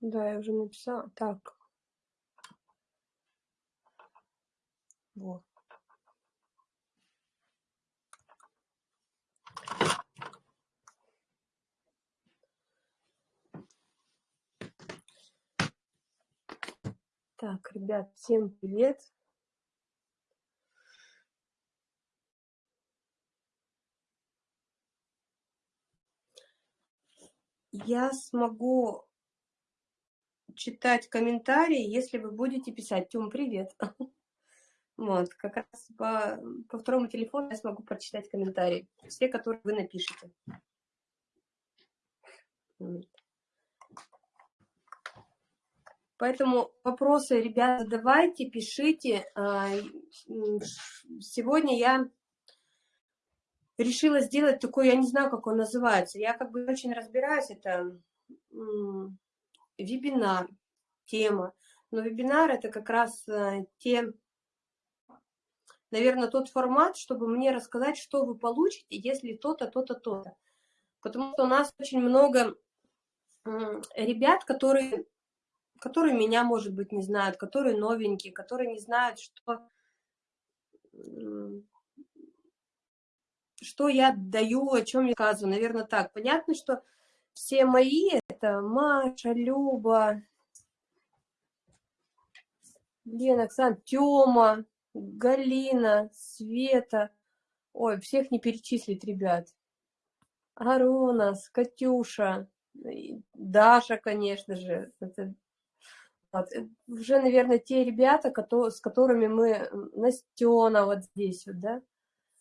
Да, я уже написала. Так. Вот. Так, ребят, всем привет. Я смогу читать комментарии, если вы будете писать. Тём, привет. Вот, как раз по, по второму телефону я смогу прочитать комментарии. Все, которые вы напишете. Поэтому вопросы, ребята, задавайте, пишите. А, сегодня я решила сделать такой, я не знаю, как он называется. Я как бы очень разбираюсь, это вебинар, тема. Но вебинар это как раз э, те, наверное, тот формат, чтобы мне рассказать, что вы получите, если то-то, то-то, то-то. Потому что у нас очень много ребят, которые которые меня, может быть, не знают, которые новенькие, которые не знают, что, что я даю, о чем я рассказываю. Наверное, так. Понятно, что все мои, это Маша, Люба, Лена, Оксана, Тёма, Галина, Света. Ой, всех не перечислить, ребят. Аронас, Катюша, Даша, конечно же. Это вот. Уже, наверное, те ребята, которые, с которыми мы, Настена вот здесь вот, да,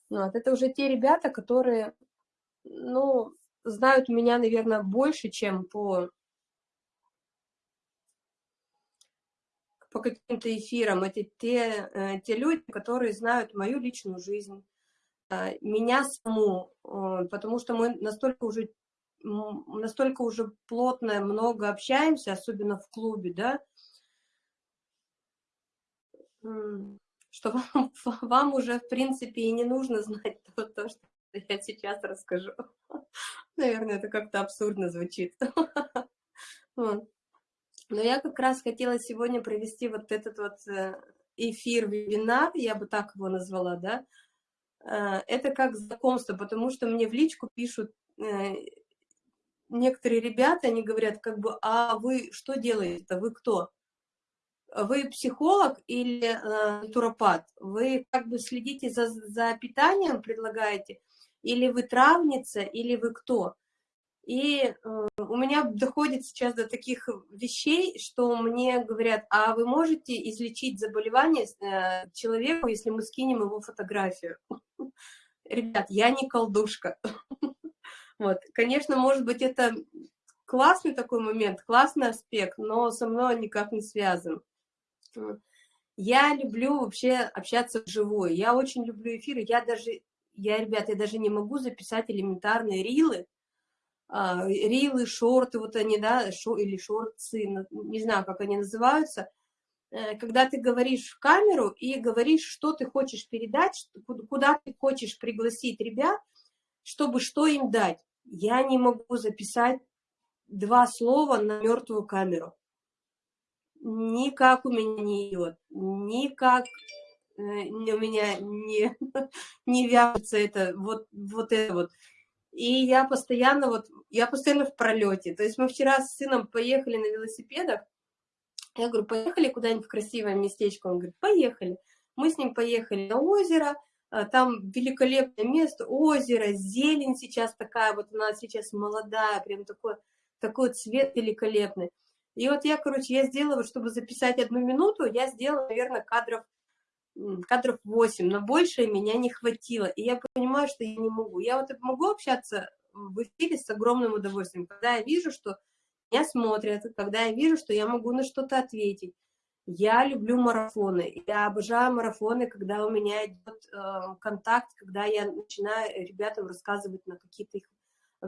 вот, это уже те ребята, которые, ну, знают меня, наверное, больше, чем по, по каким-то эфирам. Это те, э, те люди, которые знают мою личную жизнь, э, меня саму, потому что мы настолько уже настолько уже плотно много общаемся, особенно в клубе, да, что вам, вам уже, в принципе, и не нужно знать то, то, что я сейчас расскажу. Наверное, это как-то абсурдно звучит. Но я как раз хотела сегодня провести вот этот вот э, эфир, вебинар, я бы так его назвала, да, э, это как знакомство, потому что мне в личку пишут э, некоторые ребята, они говорят, как бы, а вы что делаете-то, вы кто? Вы психолог или э, натуропат? Вы как бы следите за, за питанием, предлагаете? Или вы травница, или вы кто? И э, у меня доходит сейчас до таких вещей, что мне говорят, а вы можете излечить заболевание э, человеку, если мы скинем его фотографию? Ребят, я не колдушка. Вот, конечно, может быть, это классный такой момент, классный аспект, но со мной никак не связан. Я люблю вообще общаться вживую. Я очень люблю эфиры. Я даже, я, ребят, я даже не могу записать элементарные рилы, а, рилы, шорты, вот они, да, шо, или шорты, не знаю, как они называются. Э, когда ты говоришь в камеру и говоришь, что ты хочешь передать, куда ты хочешь пригласить ребят, чтобы что им дать. Я не могу записать два слова на мертвую камеру никак у меня не идет, никак э, у меня не, не вяжется это, вот, вот это вот. И я постоянно вот, я постоянно в пролете. То есть мы вчера с сыном поехали на велосипедах, я говорю, поехали куда-нибудь в красивое местечко? Он говорит, поехали. Мы с ним поехали на озеро, а, там великолепное место, озеро, зелень сейчас такая, вот у нас сейчас молодая, прям такой, такой цвет великолепный. И вот я, короче, я сделала, чтобы записать одну минуту, я сделала, наверное, кадров, кадров 8, но больше меня не хватило. И я понимаю, что я не могу. Я вот могу общаться в эфире с огромным удовольствием, когда я вижу, что меня смотрят, когда я вижу, что я могу на что-то ответить. Я люблю марафоны. Я обожаю марафоны, когда у меня идет э, контакт, когда я начинаю ребятам рассказывать на какие-то их, э,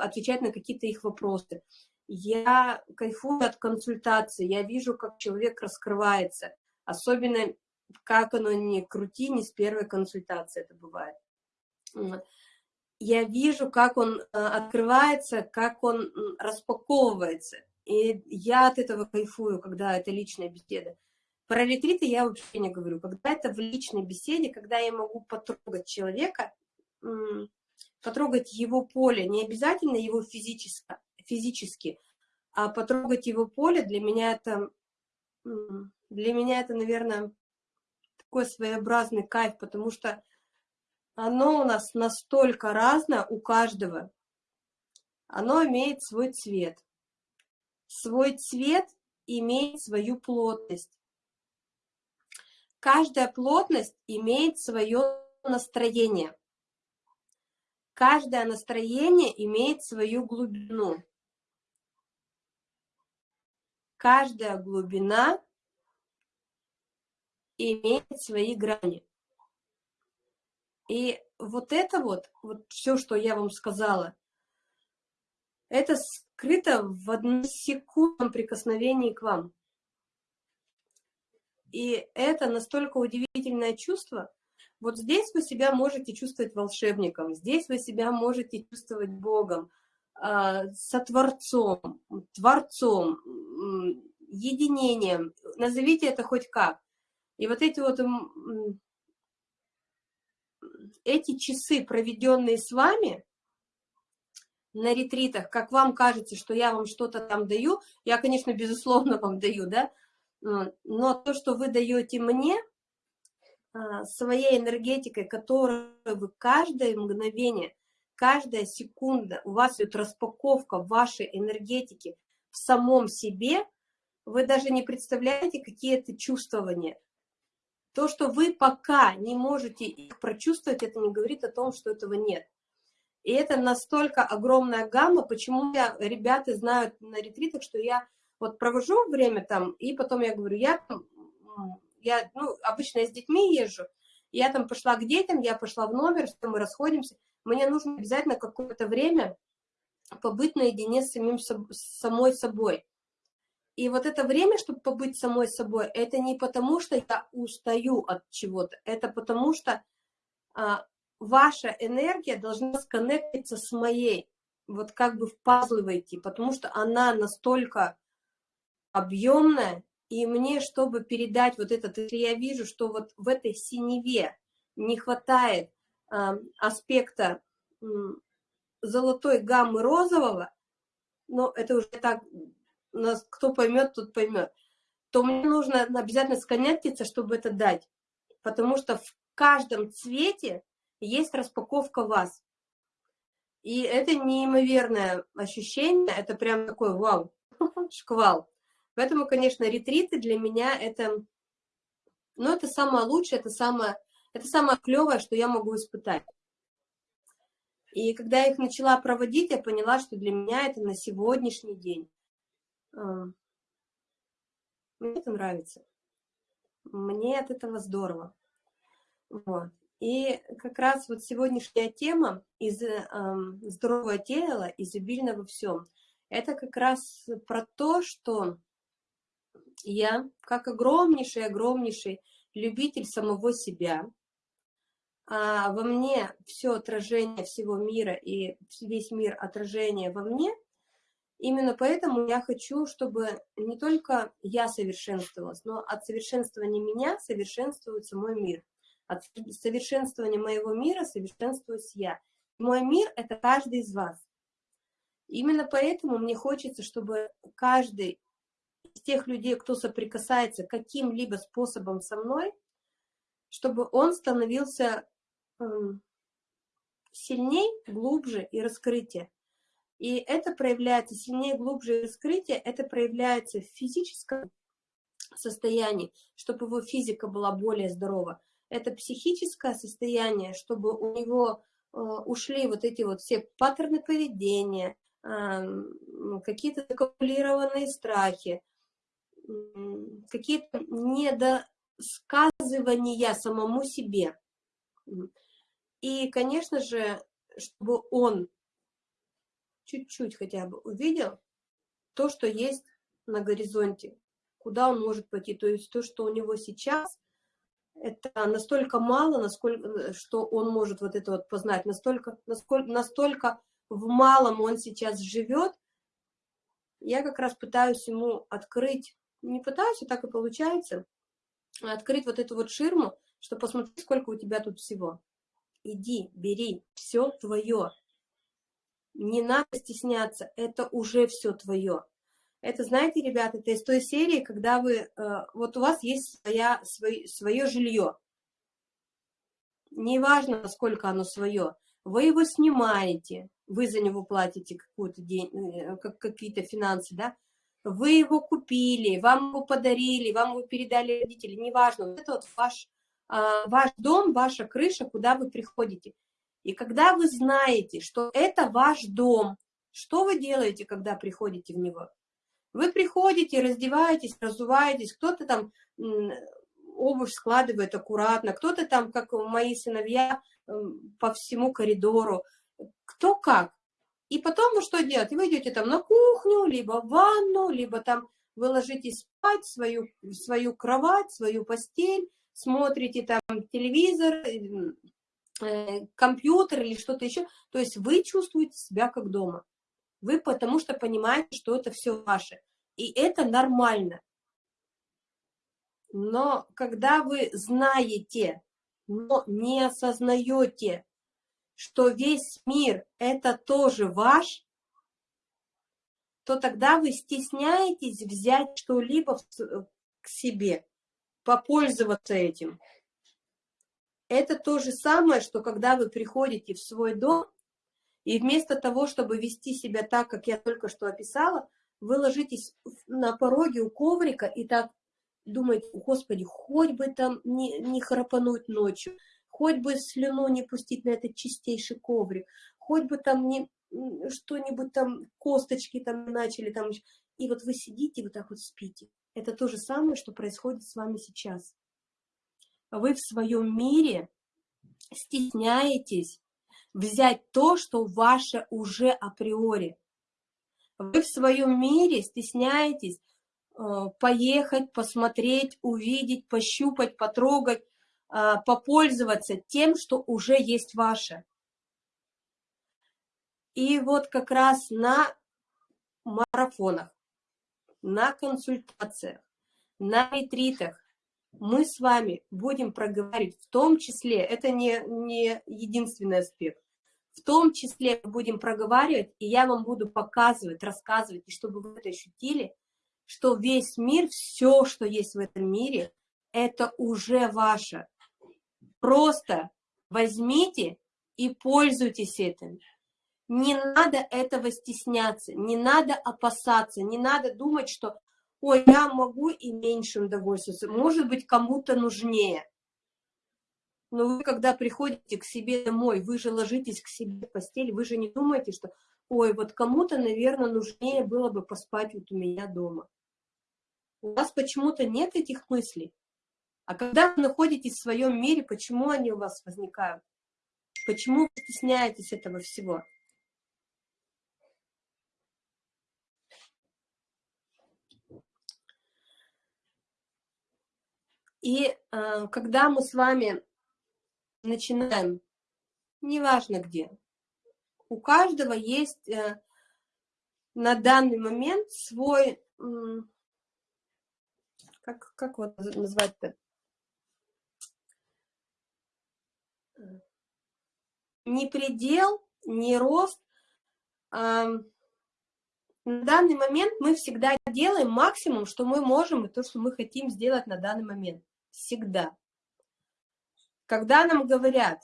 отвечать на какие-то их вопросы я кайфую от консультации, я вижу, как человек раскрывается, особенно как оно не крути, не с первой консультации это бывает. я вижу, как он э, открывается, как он распаковывается. И я от этого кайфую, когда это личная беседа. Про ретриты я вообще не говорю. Когда это в личной беседе, когда я могу потрогать человека, потрогать его поле, не обязательно его физически, физически а потрогать его поле, для меня это, для меня это, наверное, такой своеобразный кайф, потому что оно у нас настолько разное у каждого. Оно имеет свой цвет. Свой цвет имеет свою плотность. Каждая плотность имеет свое настроение. Каждое настроение имеет свою глубину. Каждая глубина имеет свои грани. И вот это вот, вот все, что я вам сказала, это скрыто в односекундном прикосновении к вам. И это настолько удивительное чувство. Вот здесь вы себя можете чувствовать волшебником, здесь вы себя можете чувствовать Богом, сотворцом, творцом, единением. Назовите это хоть как. И вот эти вот эти часы, проведенные с вами на ретритах, как вам кажется, что я вам что-то там даю, я, конечно, безусловно вам даю, да, но то, что вы даете мне, а, своей энергетикой, которую вы каждое мгновение, каждая секунда, у вас идет распаковка вашей энергетики в самом себе, вы даже не представляете, какие это чувствования. То, что вы пока не можете их прочувствовать, это не говорит о том, что этого нет. И это настолько огромная гамма, почему я, ребята знают на ретритах, что я вот провожу время там, и потом я говорю, я, я ну, обычно я с детьми езжу, я там пошла к детям, я пошла в номер, мы расходимся, мне нужно обязательно какое-то время побыть наедине с самим с самой собой. И вот это время, чтобы побыть самой собой, это не потому, что я устаю от чего-то, это потому что а, ваша энергия должна сконнектиться с моей, вот как бы в пазлы войти, потому что она настолько объемная, и мне, чтобы передать вот этот, я вижу, что вот в этой синеве не хватает аспекта золотой гаммы розового, но это уже так нас кто поймет, тот поймет, то мне нужно обязательно сконнектиться, чтобы это дать. Потому что в каждом цвете есть распаковка вас. И это неимоверное ощущение, это прям такой вау, шквал. Поэтому, конечно, ретриты для меня это, ну, это самое лучшее, это самое, это самое клевое, что я могу испытать. И когда я их начала проводить, я поняла, что для меня это на сегодняшний день мне это нравится. Мне от этого здорово. Вот. И как раз вот сегодняшняя тема из э, здоровое тело, изобильно во всем, это как раз про то, что я, как огромнейший-огромнейший любитель самого себя, а во мне все отражение всего мира и весь мир отражение во мне – Именно поэтому я хочу, чтобы не только я совершенствовалась, но от совершенствования меня совершенствуется мой мир. От совершенствования моего мира совершенствуюсь я. Мой мир – это каждый из вас. Именно поэтому мне хочется, чтобы каждый тех людей, кто соприкасается каким-либо способом со мной, чтобы он становился эм, сильней, глубже и раскрытие. И это проявляется сильнее, глубже раскрытие, это проявляется в физическом состоянии, чтобы его физика была более здорова. Это психическое состояние, чтобы у него э, ушли вот эти вот все паттерны поведения, э, какие-то закалькулированные страхи, какие-то недосказывания самому себе. И, конечно же, чтобы он чуть-чуть хотя бы увидел то, что есть на горизонте, куда он может пойти. То есть то, что у него сейчас, это настолько мало, насколько, что он может вот это вот познать, настолько, насколько, настолько в малом он сейчас живет, я как раз пытаюсь ему открыть, не пытаюсь, а так и получается, открыть вот эту вот ширму, что посмотри, сколько у тебя тут всего. Иди, бери, все твое. Не надо стесняться, это уже все твое. Это, знаете, ребята, это из той серии, когда вы, э, вот у вас есть своя, свой, свое жилье. Неважно, насколько оно свое. Вы его снимаете, вы за него платите э, какие-то финансы, да, вы его купили, вам его подарили, вам его передали родители, неважно, вот это вот ваш, а, ваш дом, ваша крыша, куда вы приходите. И когда вы знаете, что это ваш дом, что вы делаете, когда приходите в него? Вы приходите, раздеваетесь, разуваетесь, кто-то там обувь складывает аккуратно, кто-то там, как мои сыновья, по всему коридору, кто как. И потом вы что делаете? Вы идете там на кухню, либо в ванну, либо там вы ложитесь спать свою, свою кровать, свою постель, смотрите там телевизор, э, компьютер или что-то еще. То есть вы чувствуете себя как дома. Вы потому что понимаете, что это все ваше. И это нормально. Но когда вы знаете, но не осознаете, что весь мир это тоже ваш, то тогда вы стесняетесь взять что-либо к себе, попользоваться этим. Это то же самое, что когда вы приходите в свой дом, и вместо того, чтобы вести себя так, как я только что описала, вы ложитесь на пороге у коврика и так думаете, господи, хоть бы там не, не храпануть ночью, хоть бы слюну не пустить на этот чистейший коврик, хоть бы там не что-нибудь там, косточки там начали там. И вот вы сидите, вот так вот спите. Это то же самое, что происходит с вами сейчас. Вы в своем мире стесняетесь взять то, что ваше уже априори. Вы в своем мире стесняетесь э, поехать, посмотреть, увидеть, пощупать, потрогать, попользоваться тем, что уже есть ваше. И вот как раз на марафонах, на консультациях, на ретритах мы с вами будем проговаривать, в том числе, это не, не единственный аспект, в том числе мы будем проговаривать, и я вам буду показывать, рассказывать, и чтобы вы это ощутили, что весь мир, все, что есть в этом мире, это уже ваше. Просто возьмите и пользуйтесь этим. Не надо этого стесняться, не надо опасаться, не надо думать, что ой, я могу и меньшим довольствоваться, может быть, кому-то нужнее. Но вы, когда приходите к себе домой, вы же ложитесь к себе в постель, вы же не думаете, что, ой, вот кому-то, наверное, нужнее было бы поспать вот у меня дома. У вас почему-то нет этих мыслей. А когда вы находитесь в своем мире, почему они у вас возникают? Почему вы стесняетесь этого всего? И э, когда мы с вами начинаем, неважно где, у каждого есть э, на данный момент свой, э, как, как вот назвать-то, не предел, не рост. На данный момент мы всегда делаем максимум, что мы можем, и то, что мы хотим сделать на данный момент всегда. Когда нам говорят,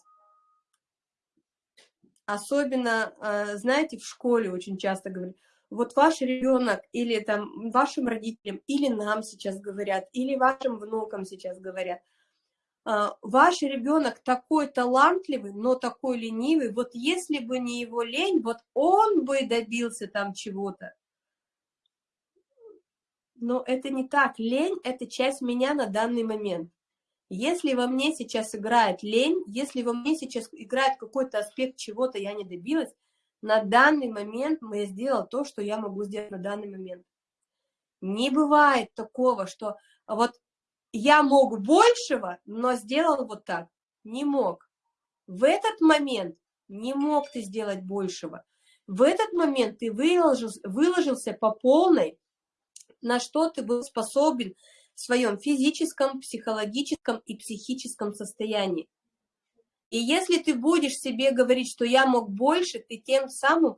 особенно, а, знаете, в школе очень часто говорят, вот ваш ребенок или там вашим родителям, или нам сейчас говорят, или вашим внукам сейчас говорят, ваш ребенок такой талантливый, но такой ленивый, вот если бы не его лень, вот он бы добился там чего-то. Но это не так. Лень – это часть меня на данный момент. Если во мне сейчас играет лень, если во мне сейчас играет какой-то аспект чего-то, я не добилась, на данный момент я сделала то, что я могу сделать на данный момент. Не бывает такого, что вот я мог большего, но сделал вот так. Не мог. В этот момент не мог ты сделать большего. В этот момент ты выложился, выложился по полной, на что ты был способен в своем физическом, психологическом и психическом состоянии. И если ты будешь себе говорить, что я мог больше, ты тем самым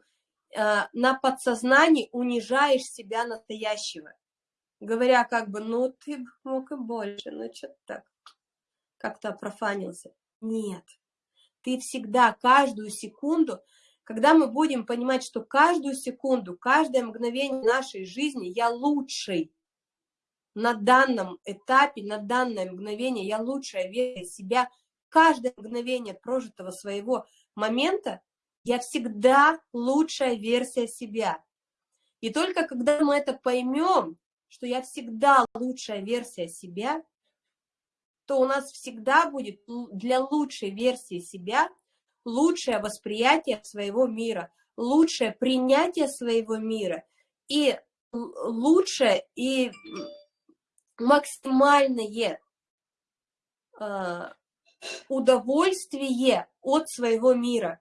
э, на подсознании унижаешь себя настоящего. Говоря как бы, ну ты мог и больше, ну что-то так, как-то профанился. Нет, ты всегда, каждую секунду, когда мы будем понимать, что каждую секунду, каждое мгновение нашей жизни я лучший, на данном этапе, на данное мгновение я лучшая версия себя – каждое мгновение прожитого своего момента я всегда лучшая версия себя. И только когда мы это поймем, что я всегда лучшая версия себя, то у нас всегда будет для лучшей версии себя лучшее восприятие своего мира, лучшее принятие своего мира и лучшее и максимальное а, удовольствие от своего мира.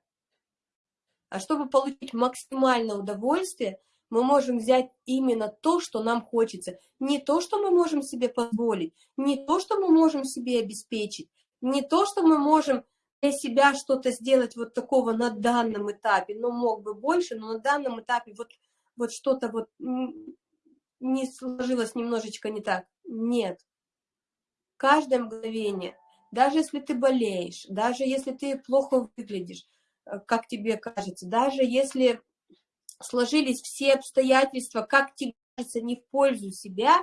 А чтобы получить максимальное удовольствие, мы можем взять именно то, что нам хочется. Не то, что мы можем себе позволить, не то, что мы можем себе обеспечить, не то, что мы можем для себя что-то сделать вот такого на данном этапе, но мог бы больше, но на данном этапе вот, вот что-то вот не сложилось немножечко не так. Нет. Каждое мгновение даже если ты болеешь, даже если ты плохо выглядишь, э, как тебе кажется, даже если сложились все обстоятельства, как тебе кажется, не в пользу себя,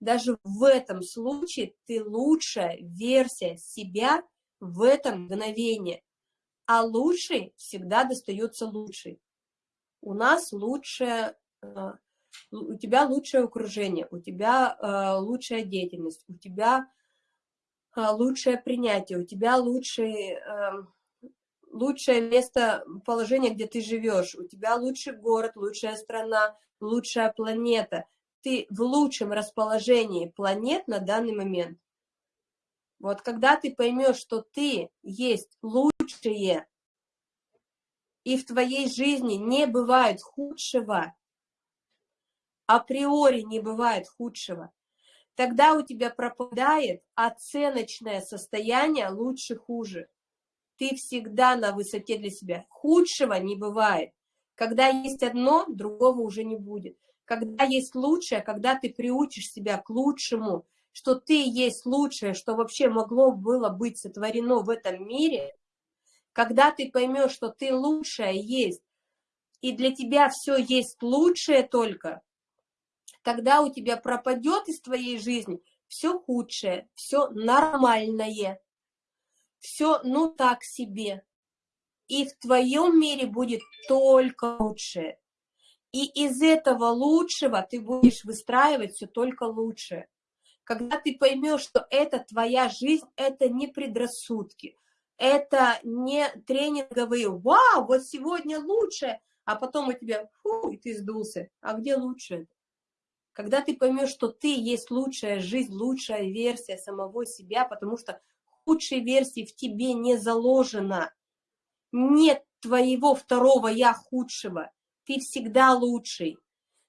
даже в этом случае ты лучшая версия себя в это мгновение. А лучший всегда достается лучший. У нас лучшее, э, у тебя лучшее окружение, у тебя э, лучшая деятельность, у тебя а, лучшее принятие, у тебя лучший, эм, лучшее место, положение, где ты живешь, у тебя лучший город, лучшая страна, лучшая планета. Ты в лучшем расположении планет на данный момент. Вот когда ты поймешь, что ты есть лучшее, и в твоей жизни не бывает худшего, априори не бывает худшего, тогда у тебя пропадает оценочное состояние лучше-хуже. Ты всегда на высоте для себя. Худшего не бывает. Когда есть одно, другого уже не будет. Когда есть лучшее, когда ты приучишь себя к лучшему, что ты есть лучшее, что вообще могло было быть сотворено в этом мире, когда ты поймешь, что ты лучшее есть, и для тебя все есть лучшее только, тогда у тебя пропадет из твоей жизни все худшее, все нормальное, все ну так себе. И в твоем мире будет только лучшее. И из этого лучшего ты будешь выстраивать все только лучшее. Когда ты поймешь, что это твоя жизнь, это не предрассудки, это не тренинговые «Вау, вот сегодня лучше», а потом у тебя «Фу, и ты сдулся». А где лучше? Когда ты поймешь, что ты есть лучшая жизнь, лучшая версия самого себя, потому что худшей версии в тебе не заложено. Нет твоего второго «я» худшего. Ты всегда лучший.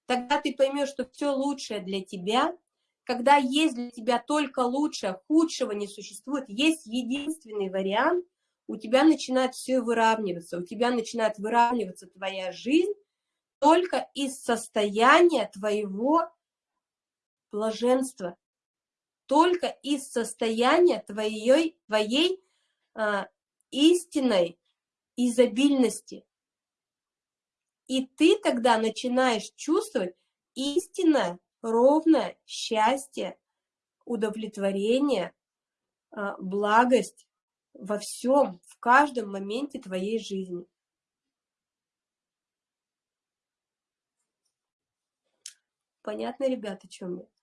Тогда ты поймешь, что все лучшее для тебя, когда есть для тебя только лучшее, худшего не существует, есть единственный вариант, у тебя начинает все выравниваться, у тебя начинает выравниваться твоя жизнь только из состояния твоего блаженства, только из состояния твоей, твоей а, истинной изобильности. И ты тогда начинаешь чувствовать истинное, ровное счастье, удовлетворение, а, благость во всем, в каждом моменте твоей жизни. Понятно, ребята, о чем я?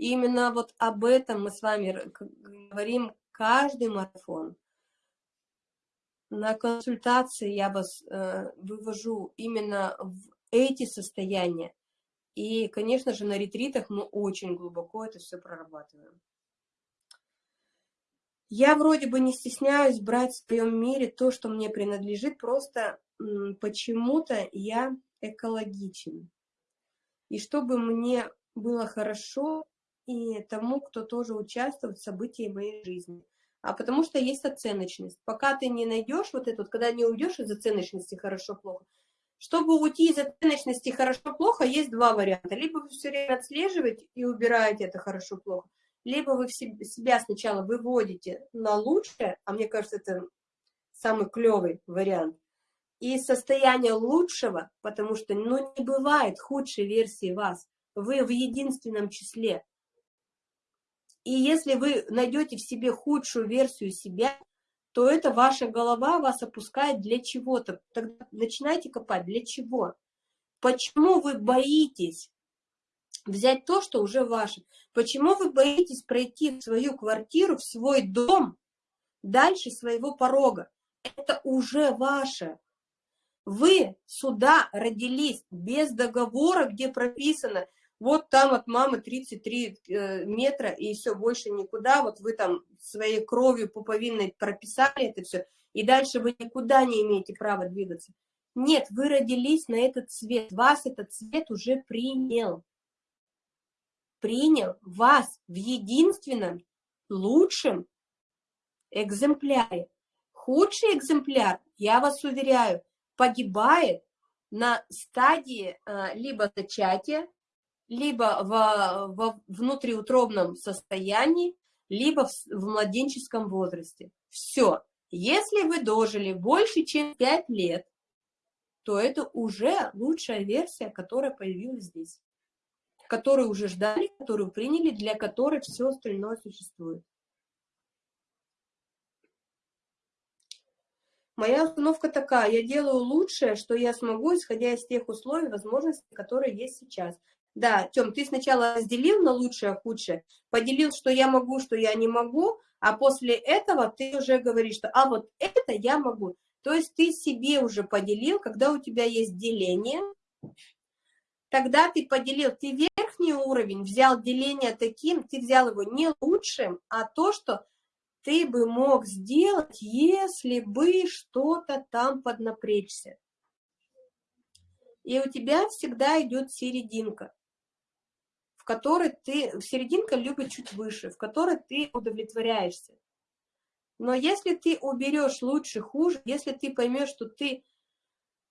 И именно вот об этом мы с вами говорим каждый марафон. На консультации я вас э, вывожу именно в эти состояния. И, конечно же, на ретритах мы очень глубоко это все прорабатываем. Я вроде бы не стесняюсь брать в своем мире то, что мне принадлежит, просто почему-то я экологичен. И чтобы мне было хорошо и тому, кто тоже участвует в событии моей жизни. А потому что есть оценочность. Пока ты не найдешь вот это, когда не уйдешь из оценочности хорошо-плохо, чтобы уйти из оценочности хорошо-плохо, есть два варианта. Либо вы все время отслеживаете и убираете это хорошо-плохо, либо вы себя сначала выводите на лучшее, а мне кажется, это самый клевый вариант, и состояние лучшего, потому что ну, не бывает худшей версии вас, вы в единственном числе. И если вы найдете в себе худшую версию себя, то это ваша голова вас опускает для чего-то. Тогда начинайте копать, для чего? Почему вы боитесь взять то, что уже ваше? Почему вы боитесь пройти в свою квартиру, в свой дом, дальше своего порога? Это уже ваше. Вы сюда родились без договора, где прописано, вот там от мамы 33 э, метра и все, больше никуда, вот вы там своей кровью пуповинной прописали это все, и дальше вы никуда не имеете права двигаться. Нет, вы родились на этот цвет, вас этот цвет уже принял принял вас в единственном лучшем экземпляре. Худший экземпляр, я вас уверяю, погибает на стадии э, либо зачатия, либо в, в внутриутробном состоянии, либо в, в младенческом возрасте. Все. Если вы дожили больше, чем 5 лет, то это уже лучшая версия, которая появилась здесь которую уже ждали, которую приняли, для которой все остальное существует. Моя установка такая, я делаю лучшее, что я смогу, исходя из тех условий, возможностей, которые есть сейчас. Да, Тем, ты сначала разделил на лучшее, худшее, поделил, что я могу, что я не могу, а после этого ты уже говоришь, что а вот это я могу. То есть ты себе уже поделил, когда у тебя есть деление, тогда ты поделил, ты верхний уровень взял деление таким, ты взял его не лучшим, а то, что ты бы мог сделать, если бы что-то там поднапрячься. И у тебя всегда идет серединка, которой ты, серединка любит чуть выше, в которой ты удовлетворяешься. Но если ты уберешь лучше, хуже, если ты поймешь, что ты,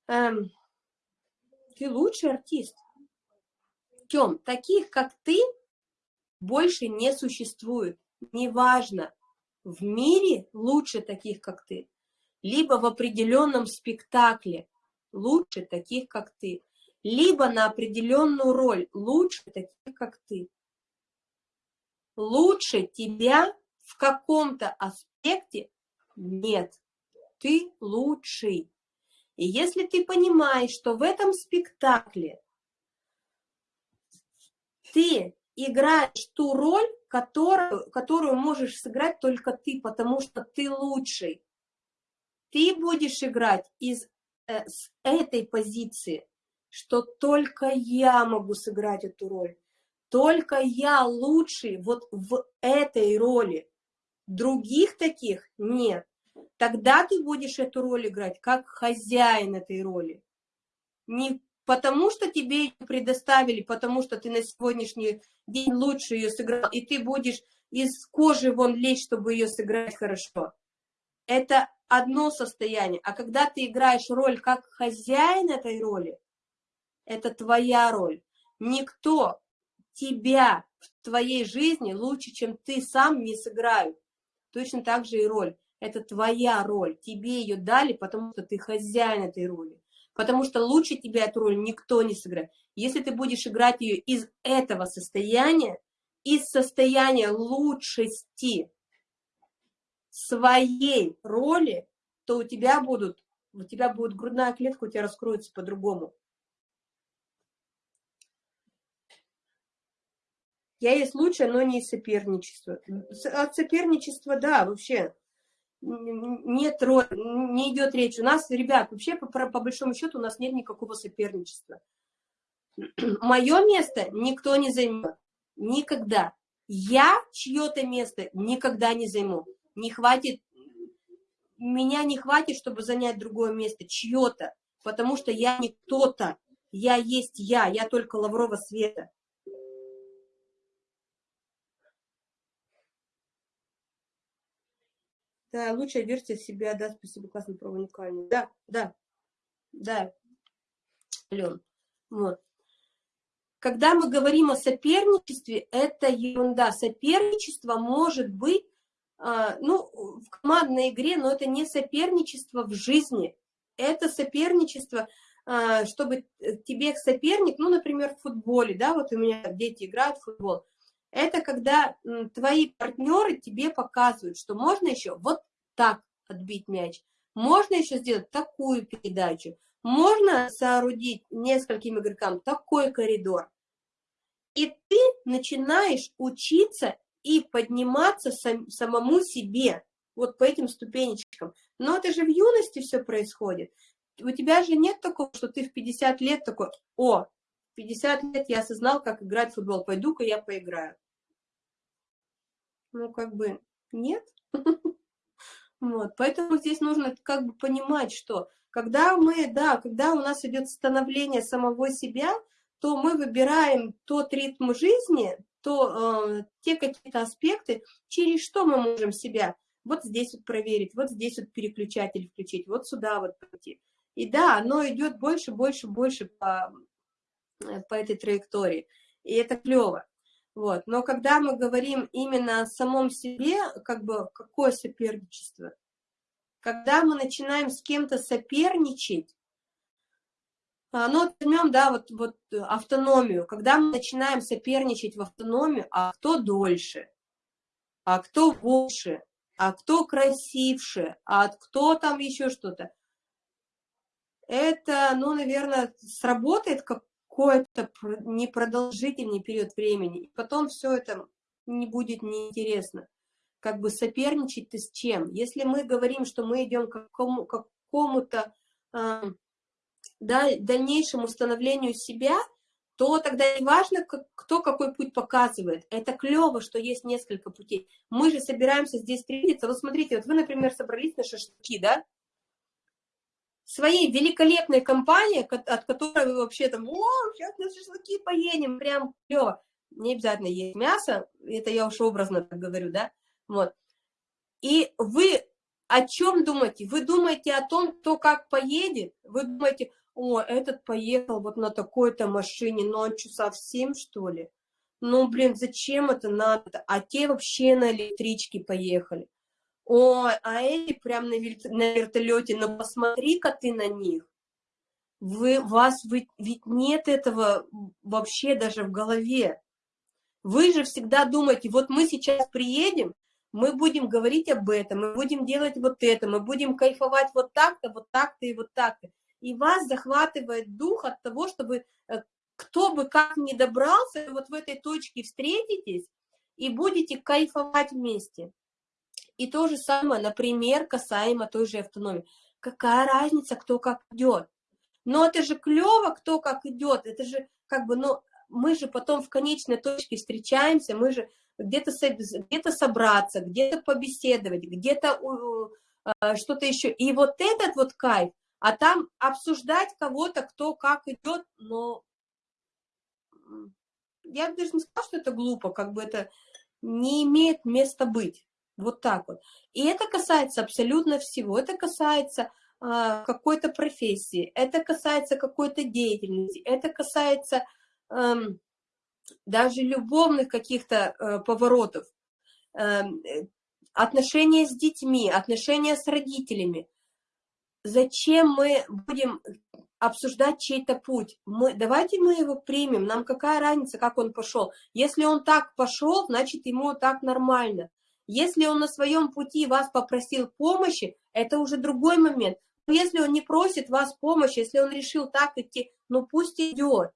эм, ты лучший артист, Тем, таких, как ты, больше не существует. Неважно, в мире лучше таких, как ты, либо в определенном спектакле лучше таких, как ты, либо на определенную роль лучше таких, как ты. Лучше тебя в каком-то аспекте нет. Ты лучший. И если ты понимаешь, что в этом спектакле ты играешь ту роль, которую, которую можешь сыграть только ты, потому что ты лучший. Ты будешь играть из э, с этой позиции, что только я могу сыграть эту роль. Только я лучший вот в этой роли. Других таких нет. Тогда ты будешь эту роль играть как хозяин этой роли. Не потому что тебе ее предоставили, потому что ты на сегодняшний день лучше ее сыграл, и ты будешь из кожи вон лезть, чтобы ее сыграть хорошо. Это одно состояние. А когда ты играешь роль как хозяин этой роли, это твоя роль. Никто тебя в твоей жизни лучше, чем ты сам не сыграют. Точно так же и роль. Это твоя роль. Тебе ее дали, потому что ты хозяин этой роли потому что лучше тебя эту роль никто не сыграет. Если ты будешь играть ее из этого состояния, из состояния лучшести своей роли, то у тебя будут, у тебя будет грудная клетка, у тебя раскроется по-другому. Я есть лучшее, но не из соперничества. От соперничества, да, вообще нет, не идет речь. У нас, ребят, вообще по, по большому счету у нас нет никакого соперничества. Мое место никто не займет. Никогда. Я чье-то место никогда не займу. не хватит, меня не хватит, чтобы занять другое место, чье-то, потому что я не кто-то, я есть я, я только лаврового света. Да, лучшая версия себя, да, спасибо, классно, про уникальный. Да, да, да, Ален, вот. Когда мы говорим о соперничестве, это ерунда. Соперничество может быть, а, ну, в командной игре, но это не соперничество в жизни. Это соперничество, а, чтобы тебе соперник, ну, например, в футболе, да, вот у меня дети играют в футбол, это когда твои партнеры тебе показывают, что можно еще вот так отбить мяч, можно еще сделать такую передачу, можно соорудить нескольким игрокам такой коридор. И ты начинаешь учиться и подниматься сам, самому себе, вот по этим ступенечкам. Но это же в юности все происходит. У тебя же нет такого, что ты в 50 лет такой, о, 50 лет я осознал, как играть в футбол, пойду-ка я поиграю. Ну, как бы, нет. Вот, поэтому здесь нужно как бы понимать, что когда мы, да, когда у нас идет становление самого себя, то мы выбираем тот ритм жизни, то э, те какие-то аспекты, через что мы можем себя вот здесь вот проверить, вот здесь вот переключатель включить, вот сюда вот пойти. И да, оно идет больше, больше, больше по, по этой траектории. И это клево. Вот. Но когда мы говорим именно о самом себе, как бы какое соперничество? Когда мы начинаем с кем-то соперничать, ну, возьмем, да, вот, вот автономию. Когда мы начинаем соперничать в автономию, а кто дольше, а кто больше, а кто красивше, а кто там еще что-то, это, ну, наверное, сработает как какой-то непродолжительный период времени. И потом все это не будет неинтересно. Как бы соперничать-то с чем? Если мы говорим, что мы идем к какому-то какому э, да, дальнейшему становлению себя, то тогда не важно, кто какой путь показывает. Это клево, что есть несколько путей. Мы же собираемся здесь встретиться. Вот смотрите, вот вы, например, собрались на шашлыки, да? Своей великолепной компании, от которой вы вообще там, о, сейчас на шашлыки поедем, прям клево. Не обязательно есть мясо, это я уж образно так говорю, да, вот. И вы о чем думаете? Вы думаете о том, кто как поедет? Вы думаете, о, этот поехал вот на такой-то машине, но он что, совсем, что ли? Ну, блин, зачем это надо? А те вообще на электричке поехали. Ой, а эти прям на, на вертолете, но посмотри-ка ты на них. Вы, вас вы, ведь нет этого вообще даже в голове. Вы же всегда думаете, вот мы сейчас приедем, мы будем говорить об этом, мы будем делать вот это, мы будем кайфовать вот так-то, вот так-то и вот так-то. И вас захватывает дух от того, чтобы э, кто бы как ни добрался, вот в этой точке встретитесь и будете кайфовать вместе. И то же самое, например, касаемо той же автономии. Какая разница, кто как идет? Но это же клево, кто как идет. Это же как бы, ну, мы же потом в конечной точке встречаемся, мы же где-то где, -то, собраться, где-то побеседовать, где-то э, что-то еще. И вот этот вот кайф, а там обсуждать кого-то, кто как идет, но я даже не сказала, что это глупо, как бы это не имеет места быть. Вот так вот. И это касается абсолютно всего. Это касается э, какой-то профессии, это касается какой-то деятельности, это касается э, даже любовных каких-то э, поворотов, э, отношения с детьми, отношения с родителями. Зачем мы будем обсуждать чей-то путь? Мы, давайте мы его примем, нам какая разница, как он пошел. Если он так пошел, значит ему так нормально. Если он на своем пути вас попросил помощи, это уже другой момент. Но если он не просит вас помощи, если он решил так идти, ну пусть идет.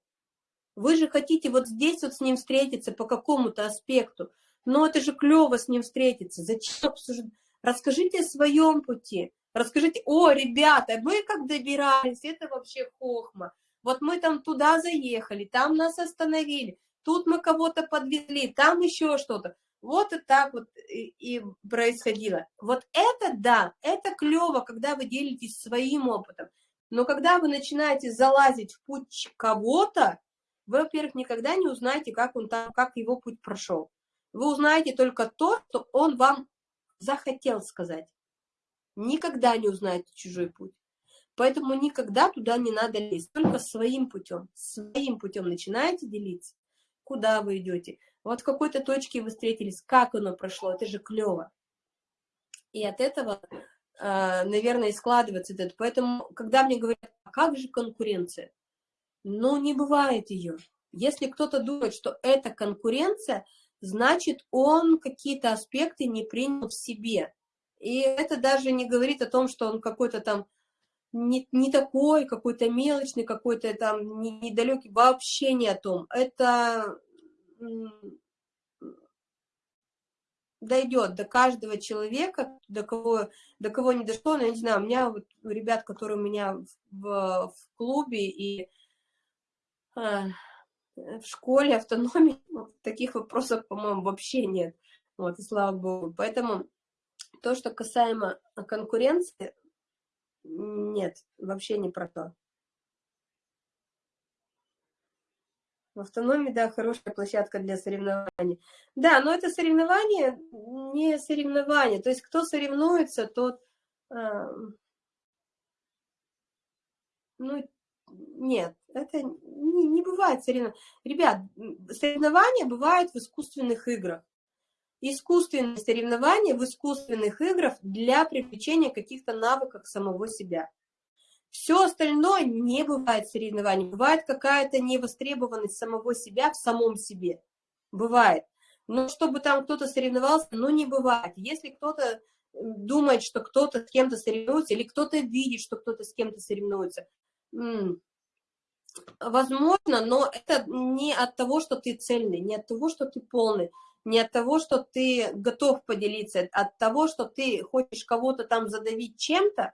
Вы же хотите вот здесь вот с ним встретиться по какому-то аспекту. Но это же клево с ним встретиться. Зачем обсуждать? Расскажите о своем пути. Расскажите, о, ребята, мы как добирались, это вообще хохма. Вот мы там туда заехали, там нас остановили, тут мы кого-то подвезли, там еще что-то. Вот и так вот и, и происходило. Вот это да, это клево, когда вы делитесь своим опытом. Но когда вы начинаете залазить в путь кого-то, вы, во-первых, никогда не узнаете, как он там, как его путь прошел. Вы узнаете только то, что он вам захотел сказать. Никогда не узнаете чужой путь. Поэтому никогда туда не надо лезть, только своим путем. Своим путем начинаете делиться, куда вы идете. Вот в какой-то точке вы встретились, как оно прошло, это же клево. И от этого, а, наверное, и складывается это. Поэтому, когда мне говорят, а как же конкуренция? Ну, не бывает ее. Если кто-то думает, что это конкуренция, значит, он какие-то аспекты не принял в себе. И это даже не говорит о том, что он какой-то там не, не такой, какой-то мелочный, какой-то там недалекий, вообще не о том. Это дойдет до каждого человека, до кого, до кого не дошло, но я не знаю, у меня вот ребят, которые у меня в, в клубе и а, в школе, автономии, таких вопросов, по-моему, вообще нет. Вот, и слава богу. Поэтому то, что касаемо конкуренции, нет, вообще не про то. В автономии, да, хорошая площадка для соревнований. Да, но это соревнование не соревнование. То есть кто соревнуется, тот... Э, ну, нет, это не, не бывает соревнования. Ребят, соревнования бывают в искусственных играх. Искусственные соревнования в искусственных играх для привлечения каких-то навыков самого себя. Все остальное не бывает соревнований. Бывает какая-то невостребованность самого себя в самом себе. Бывает. Но чтобы там кто-то соревновался, ну не бывает. Если кто-то думает, что кто-то с кем-то соревнуется, или кто-то видит, что кто-то с кем-то соревнуется, возможно, но это не от того, что ты цельный, не от того, что ты полный, не от того, что ты готов поделиться, а от того, что ты хочешь кого-то там задавить чем-то,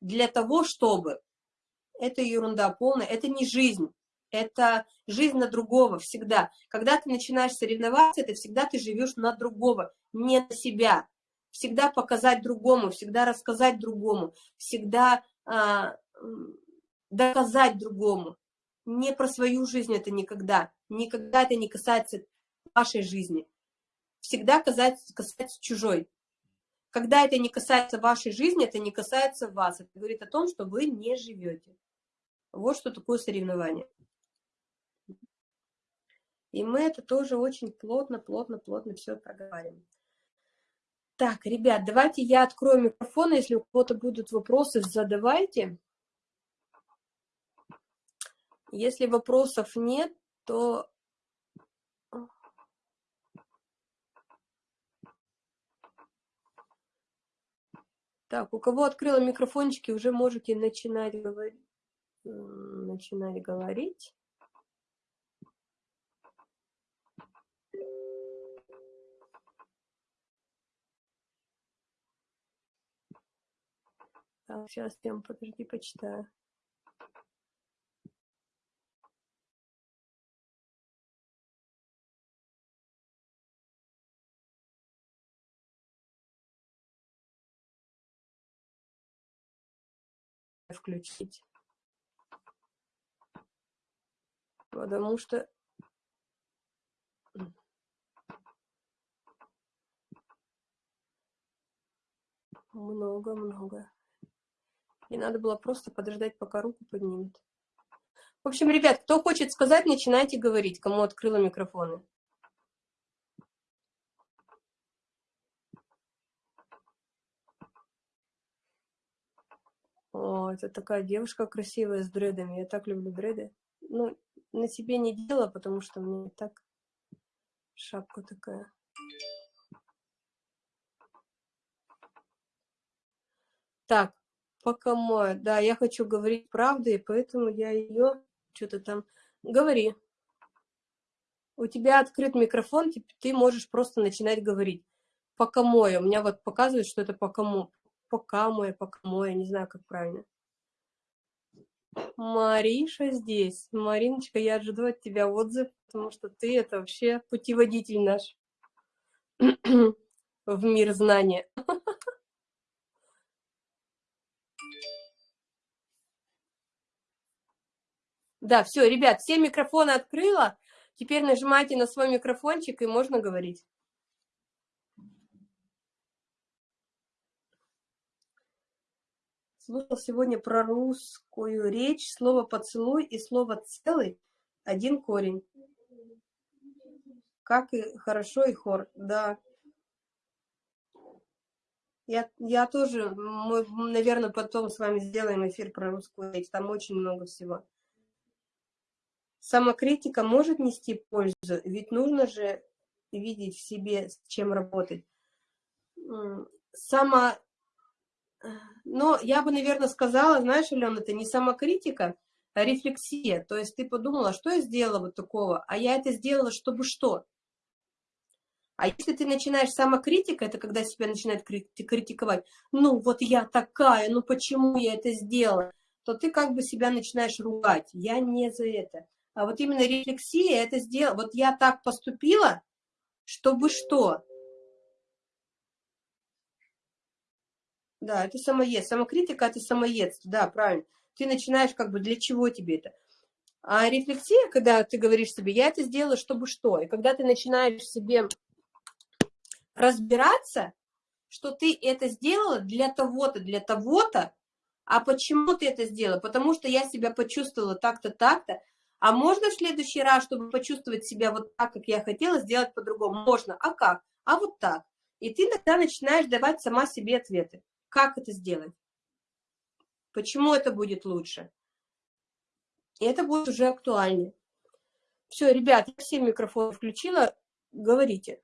для того, чтобы. Это ерунда полная, это не жизнь, это жизнь на другого всегда. Когда ты начинаешь соревноваться, это всегда ты живешь на другого, не на себя. Всегда показать другому, всегда рассказать другому, всегда а, доказать другому. Не про свою жизнь это никогда. Никогда это не касается вашей жизни. Всегда касается, касается чужой. Когда это не касается вашей жизни, это не касается вас. Это говорит о том, что вы не живете. Вот что такое соревнование. И мы это тоже очень плотно, плотно, плотно все проговариваем. Так, ребят, давайте я открою микрофон. Если у кого-то будут вопросы, задавайте. Если вопросов нет, то Так, у кого открыла микрофончики, уже можете начинать говорить. Начинать говорить. Так, сейчас, Тем, подожди, почитаю. Включить. Потому что много-много. И надо было просто подождать, пока руку поднимет. В общем, ребят, кто хочет сказать, начинайте говорить, кому открыла микрофоны. О, это такая девушка красивая с дредами. Я так люблю дреды. Ну, на себе не делала, потому что мне так шапка такая. Так, пока мой, да, я хочу говорить правду, и поэтому я ее что-то там... Говори. У тебя открыт микрофон, ты можешь просто начинать говорить. Пока мой, у меня вот показывает, что это пока мой пока мой, пока мой, я не знаю, как правильно. Мариша здесь. Мариночка, я ожидаю от тебя отзыв, потому что ты это вообще путеводитель наш. в мир знания. Да, все, ребят, все микрофоны открыла. Теперь нажимайте на свой микрофончик, и можно говорить. Слушал сегодня про русскую речь, слово «поцелуй» и слово «целый» – один корень. Как и хорошо, и хор, да. Я, я тоже, мы, наверное, потом с вами сделаем эфир про русскую речь, там очень много всего. Самокритика может нести пользу, ведь нужно же видеть в себе, с чем работать. Само... Но я бы, наверное, сказала, знаешь, Алена, это не самокритика, а рефлексия. То есть ты подумала, что я сделала вот такого, а я это сделала, чтобы что? А если ты начинаешь самокритика, это когда себя начинает критиковать, ну вот я такая, ну почему я это сделала, то ты как бы себя начинаешь ругать. Я не за это. А вот именно рефлексия это сделала. Вот я так поступила, чтобы что? Да, это самоед. Самокритика – это самоедство. Да, правильно. Ты начинаешь как бы, для чего тебе это? А рефлексия, когда ты говоришь себе, я это сделала, чтобы что? И когда ты начинаешь себе разбираться, что ты это сделала для того-то, для того-то, а почему ты это сделала? Потому что я себя почувствовала так-то, так-то, а можно в следующий раз, чтобы почувствовать себя вот так, как я хотела, сделать по-другому? Можно. А как? А вот так. И ты тогда начинаешь давать сама себе ответы. Как это сделать? Почему это будет лучше? И это будет уже актуальнее. Все, ребят, я все микрофоны включила. Говорите.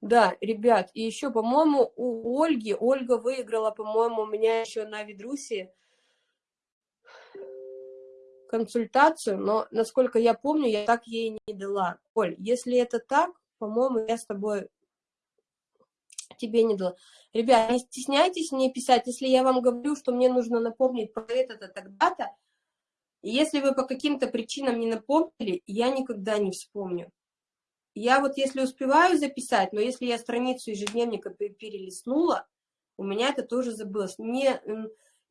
Да, ребят, и еще, по-моему, у Ольги, Ольга выиграла, по-моему, у меня еще на Ведрусе консультацию, но, насколько я помню, я так ей не дала. Оль, если это так, по-моему, я с тобой тебе не дала. Ребят, не стесняйтесь мне писать, если я вам говорю, что мне нужно напомнить про это-то тогда-то, если вы по каким-то причинам не напомнили, я никогда не вспомню. Я вот если успеваю записать, но если я страницу ежедневника перелистнула, у меня это тоже забылось. Не,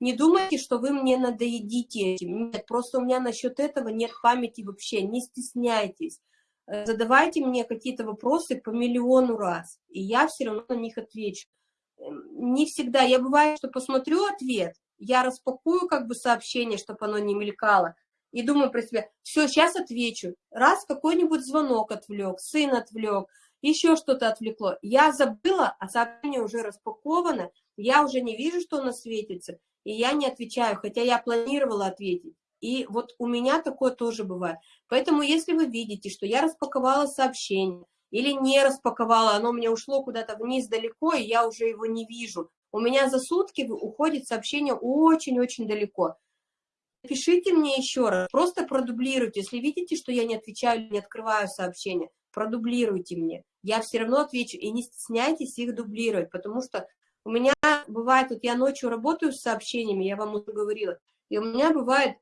не думайте, что вы мне надоедите этим. Нет, просто у меня насчет этого нет памяти вообще. Не стесняйтесь. Э, задавайте мне какие-то вопросы по миллиону раз, и я все равно на них отвечу. Эм, не всегда. Я бывает, что посмотрю ответ, я распакую как бы сообщение, чтобы оно не мелькало, и думаю про себя, все, сейчас отвечу. Раз какой-нибудь звонок отвлек, сын отвлек, еще что-то отвлекло. Я забыла, а сообщение уже распаковано, я уже не вижу, что оно светится, и я не отвечаю, хотя я планировала ответить. И вот у меня такое тоже бывает. Поэтому если вы видите, что я распаковала сообщение, или не распаковала, оно у меня ушло куда-то вниз далеко, и я уже его не вижу. У меня за сутки уходит сообщение очень-очень далеко. Пишите мне еще раз, просто продублируйте. Если видите, что я не отвечаю, не открываю сообщения, продублируйте мне. Я все равно отвечу, и не стесняйтесь их дублировать, потому что у меня бывает, вот я ночью работаю с сообщениями, я вам уже говорила, и у меня бывает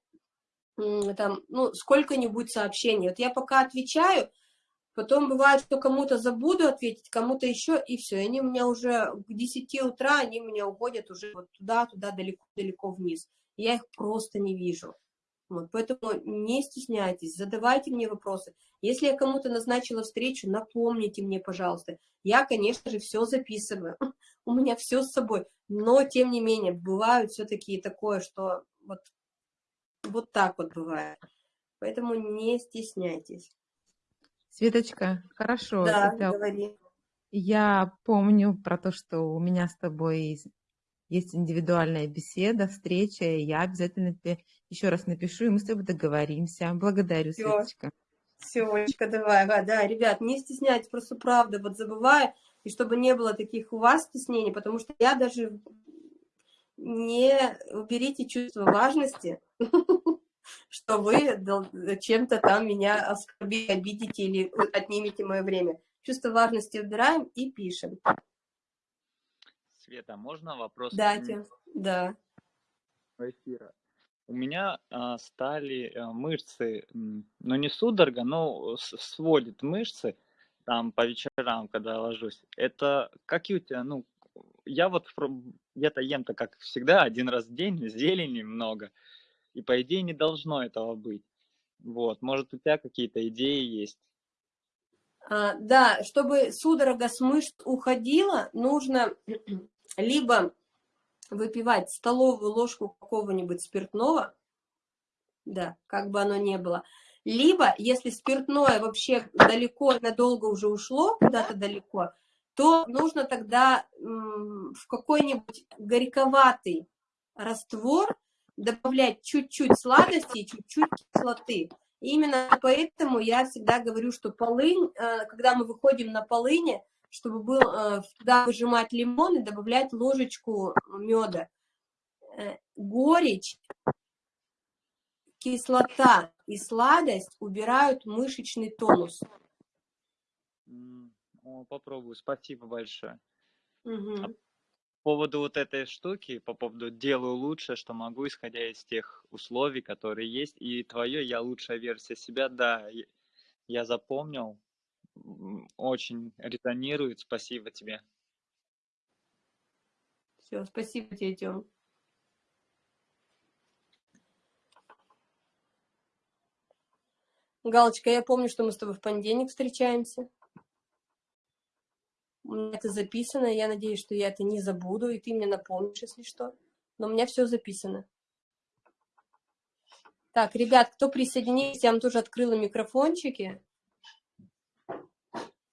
там, ну, сколько-нибудь сообщений. Вот я пока отвечаю, потом бывает, что кому-то забуду ответить, кому-то еще, и все. Они у меня уже к 10 утра, они меня уходят уже вот туда, туда, далеко-далеко вниз я их просто не вижу. Вот, поэтому не стесняйтесь, задавайте мне вопросы. Если я кому-то назначила встречу, напомните мне, пожалуйста. Я, конечно же, все записываю, у меня все с собой, но, тем не менее, бывают все-таки такое, что вот, вот так вот бывает. Поэтому не стесняйтесь. Светочка, хорошо. Да, говори. Я помню про то, что у меня с тобой есть индивидуальная беседа, встреча, и я обязательно тебе еще раз напишу, и мы с тобой договоримся. Благодарю, Все. Светочка. Все, Олечка, давай, да, да, ребят, не стесняйтесь, просто правда, вот забываю, и чтобы не было таких у вас стеснений, потому что я даже не уберите чувство важности, что вы чем-то там меня оскорбите, обидите или отнимете мое время. Чувство важности убираем и пишем. Света, можно вопрос? Да, Тим, да. Эфира. у меня а, стали а, мышцы, ну не судорога, но сводит мышцы там по вечерам, когда ложусь. Это какие у тебя, ну, я вот где-то ем-то, как всегда, один раз в день, зелени много, и по идее не должно этого быть. Вот, может, у тебя какие-то идеи есть? А, да, чтобы судорога с мышц уходила, нужно либо выпивать столовую ложку какого-нибудь спиртного, да, как бы оно ни было, либо, если спиртное вообще далеко, надолго уже ушло, куда-то далеко, то нужно тогда в какой-нибудь горьковатый раствор добавлять чуть-чуть сладости и чуть-чуть кислоты. И именно поэтому я всегда говорю, что полынь, э, когда мы выходим на полыни, чтобы был, э, туда выжимать лимон и добавлять ложечку меда. Э, горечь, кислота и сладость убирают мышечный тонус. Попробую, спасибо большое. Угу. А по поводу вот этой штуки, по поводу делаю лучше, что могу, исходя из тех условий, которые есть, и твое я лучшая версия себя, да, я запомнил, очень резонирует. Спасибо тебе. Все, спасибо тебе, Тём. Галочка, я помню, что мы с тобой в понедельник встречаемся. У меня это записано, я надеюсь, что я это не забуду, и ты мне напомнишь, если что. Но у меня все записано. Так, ребят, кто присоединился, я вам тоже открыла микрофончики.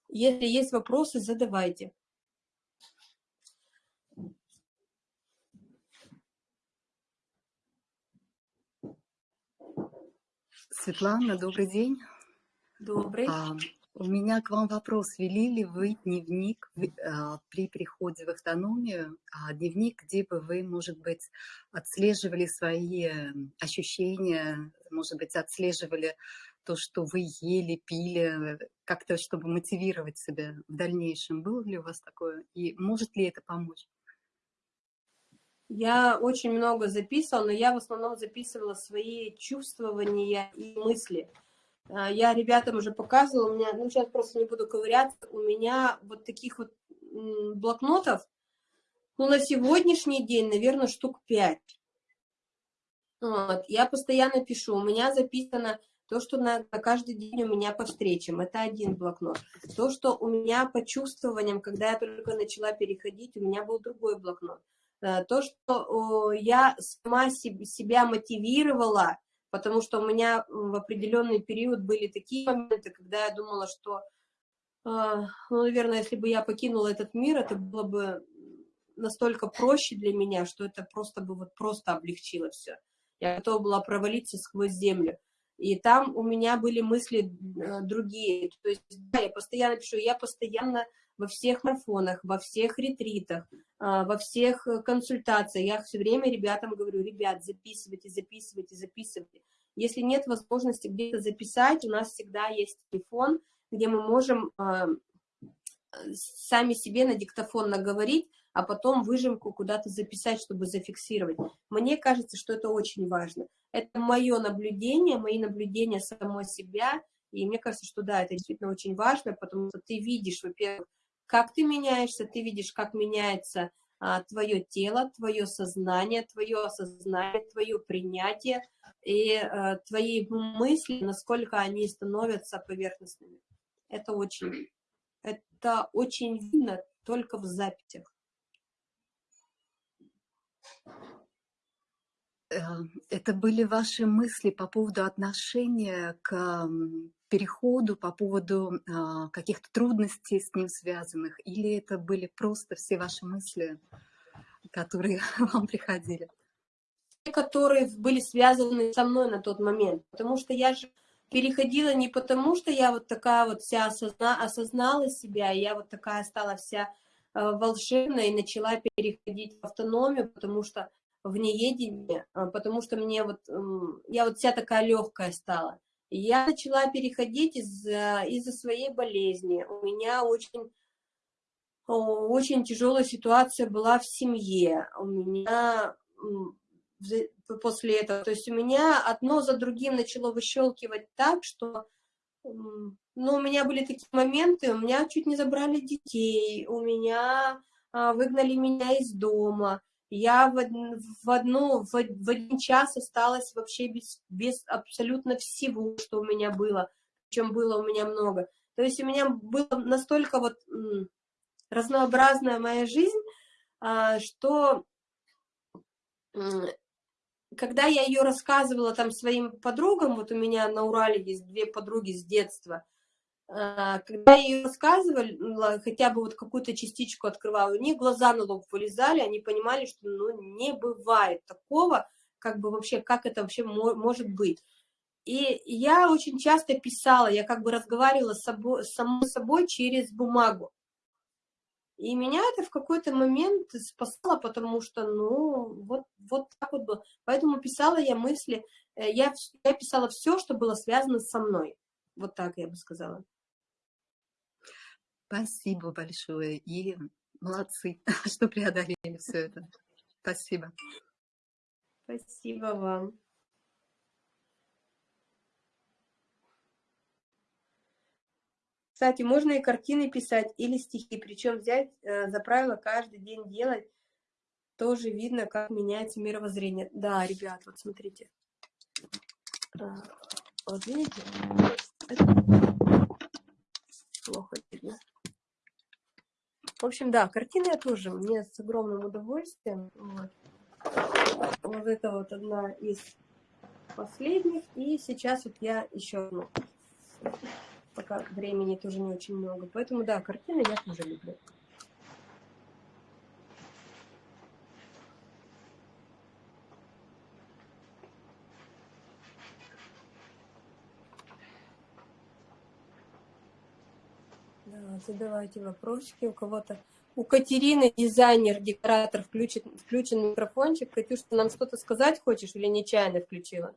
Если есть вопросы, задавайте. Светлана, добрый день. Добрый. А, у меня к вам вопрос. Вели ли вы дневник а, при приходе в автономию? А, дневник, где бы вы, может быть, отслеживали свои ощущения, может быть, отслеживали то, что вы ели, пили, как-то, чтобы мотивировать себя в дальнейшем. Было ли у вас такое? И может ли это помочь? Я очень много записывала, но я в основном записывала свои чувствования и мысли. А, я ребятам уже показывала, у меня, ну сейчас просто не буду ковыряться, у меня вот таких вот блокнотов, ну на сегодняшний день, наверное, штук пять. Вот. Я постоянно пишу, у меня записано то, что на, на каждый день у меня по встречам, это один блокнот. То, что у меня по чувствованиям, когда я только начала переходить, у меня был другой блокнот. Э, то, что я сама себя мотивировала, потому что у меня в определенный период были такие моменты, когда я думала, что, э, ну, наверное, если бы я покинула этот мир, это было бы настолько проще для меня, что это просто бы вот просто облегчило все. Я готова была провалиться сквозь землю. И там у меня были мысли э, другие. То есть, да, я постоянно пишу, я постоянно во всех марафонах, во всех ретритах, а, во всех э, консультациях. Я все время ребятам говорю, ребят, записывайте, записывайте, записывайте. Если нет возможности где-то записать, у нас всегда есть телефон, где мы можем а, сами себе на диктофон наговорить, а потом выжимку куда-то записать, чтобы зафиксировать. Мне кажется, что это очень важно. Это мое наблюдение, мои наблюдения самой себя, и мне кажется, что да, это действительно очень важно, потому что ты видишь, во-первых, как ты меняешься, ты видишь, как меняется а, твое тело, твое сознание, твое осознание, твое принятие и а, твои мысли, насколько они становятся поверхностными. Это очень, это очень видно только в записях. Э, это были ваши мысли по поводу отношения к переходу, по поводу а, каких-то трудностей с ним связанных, или это были просто все ваши мысли, которые вам приходили? Которые были связаны со мной на тот момент, потому что я же переходила не потому, что я вот такая вот вся осозна, осознала себя, я вот такая стала вся э, волшебная и начала переходить в автономию, потому что в неедении, а, потому что мне вот, я вот вся такая легкая стала. Я начала переходить из-за из, своей болезни. У меня очень, очень тяжелая ситуация была в семье. У меня после этого. То есть у меня одно за другим начало выщелкивать так, что ну, у меня были такие моменты, у меня чуть не забрали детей, у меня а, выгнали меня из дома, я в, в, одну, в, в один час осталась вообще без, без абсолютно всего, что у меня было, чем было у меня много. То есть у меня была настолько вот разнообразная моя жизнь, а, что когда я ее рассказывала там своим подругам, вот у меня на Урале есть две подруги с детства, когда я ее рассказывала, хотя бы вот какую-то частичку открывала, у них глаза на лоб вылезали, они понимали, что ну, не бывает такого, как бы вообще, как это вообще может быть. И я очень часто писала, я как бы разговаривала с собой, самой собой через бумагу. И меня это в какой-то момент спасало, потому что, ну, вот, вот так вот было. Поэтому писала я мысли, э, я, я писала все, что было связано со мной. Вот так я бы сказала. Спасибо большое. И молодцы, что преодолели все это. Спасибо. Спасибо вам. Кстати, можно и картины писать или стихи, причем взять э, за правило каждый день делать, тоже видно, как меняется мировоззрение. Да, ребят, вот смотрите. Вот видите? Это плохо. В общем, да, картины я тоже, мне с огромным удовольствием. Вот, вот это вот одна из последних. И сейчас вот я еще одну пока времени тоже не очень много. Поэтому, да, картины я тоже люблю. Да, задавайте вопросики у кого-то. У Катерины дизайнер, декоратор, включен, включен микрофончик. Катюш, ты нам что-то сказать хочешь или нечаянно включила?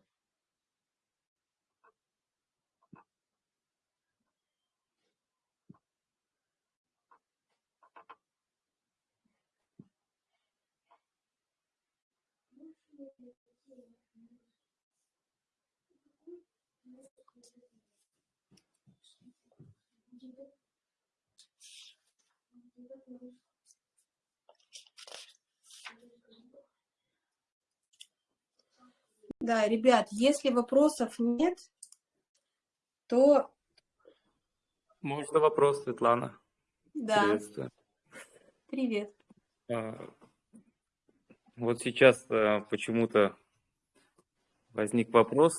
Да, ребят, если вопросов нет, то... Можно вопрос, Светлана? Да. Приветствую. Привет. А, вот сейчас а, почему-то возник вопрос.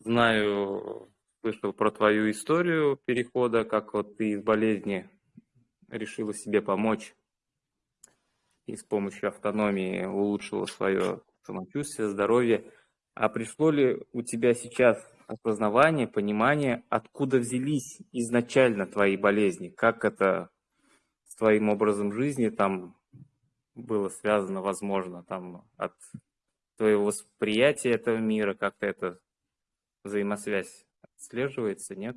Знаю, слышал про твою историю перехода, как вот ты из болезни решила себе помочь и с помощью автономии улучшила свое самочувствие, здоровье. А пришло ли у тебя сейчас осознавание, понимание, откуда взялись изначально твои болезни? Как это с твоим образом жизни там было связано, возможно, там от твоего восприятия этого мира, как-то эта взаимосвязь отслеживается, нет?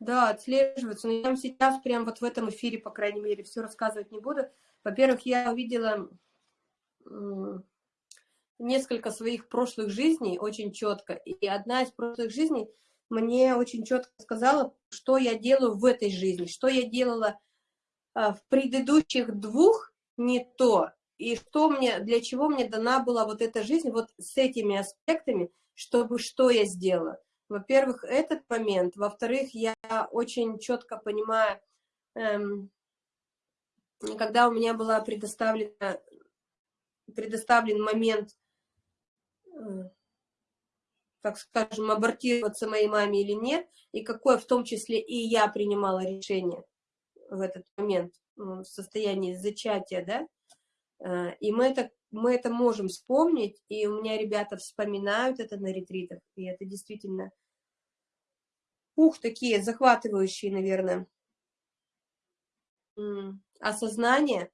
Да, отслеживается. Но я вам сейчас прям вот в этом эфире, по крайней мере, все рассказывать не буду. Во-первых, я увидела несколько своих прошлых жизней очень четко. И одна из прошлых жизней мне очень четко сказала, что я делаю в этой жизни, что я делала а, в предыдущих двух не то, и что мне, для чего мне дана была вот эта жизнь, вот с этими аспектами, чтобы что я сделала. Во-первых, этот момент. Во-вторых, я очень четко понимаю, эм, когда у меня была предоставлена, предоставлен момент, так скажем, абортироваться моей маме или нет, и какое в том числе и я принимала решение в этот момент, в состоянии зачатия, да, э, и мы это, мы это можем вспомнить, и у меня ребята вспоминают это на ретритах, и это действительно ух, такие захватывающие, наверное, осознание,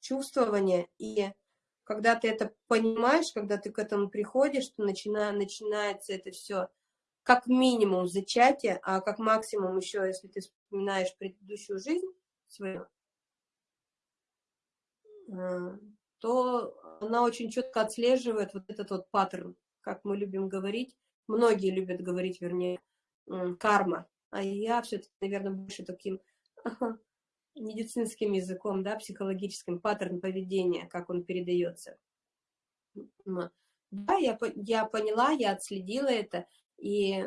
чувствование, и когда ты это понимаешь, когда ты к этому приходишь, то начина, начинается это все как минимум зачатие, а как максимум еще, если ты вспоминаешь предыдущую жизнь свою, э, то она очень четко отслеживает вот этот вот паттерн, как мы любим говорить, многие любят говорить, вернее, карма, а я все-таки, наверное, больше таким медицинским языком, да, психологическим, паттерн поведения, как он передается. Да, я, я поняла, я отследила это, и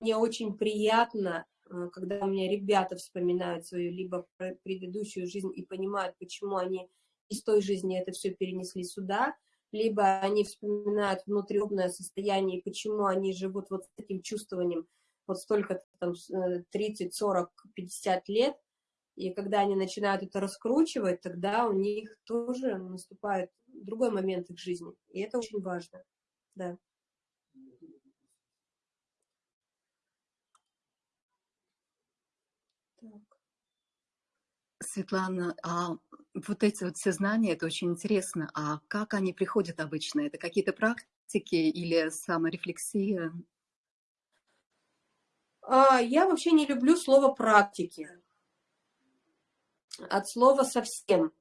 мне очень приятно, э, когда у меня ребята вспоминают свою либо предыдущую жизнь и понимают, почему они из той жизни это все перенесли сюда, либо они вспоминают внутриобное состояние, почему они живут вот с этим чувствованием вот столько там 30, 40, 50 лет, и когда они начинают это раскручивать, тогда у них тоже наступает другой момент их жизни. И это очень важно. Да. Так. Светлана, а вот эти вот все знания, это очень интересно. А как они приходят обычно? Это какие-то практики или саморефлексия? А, я вообще не люблю слово «практики». От слова «совсем».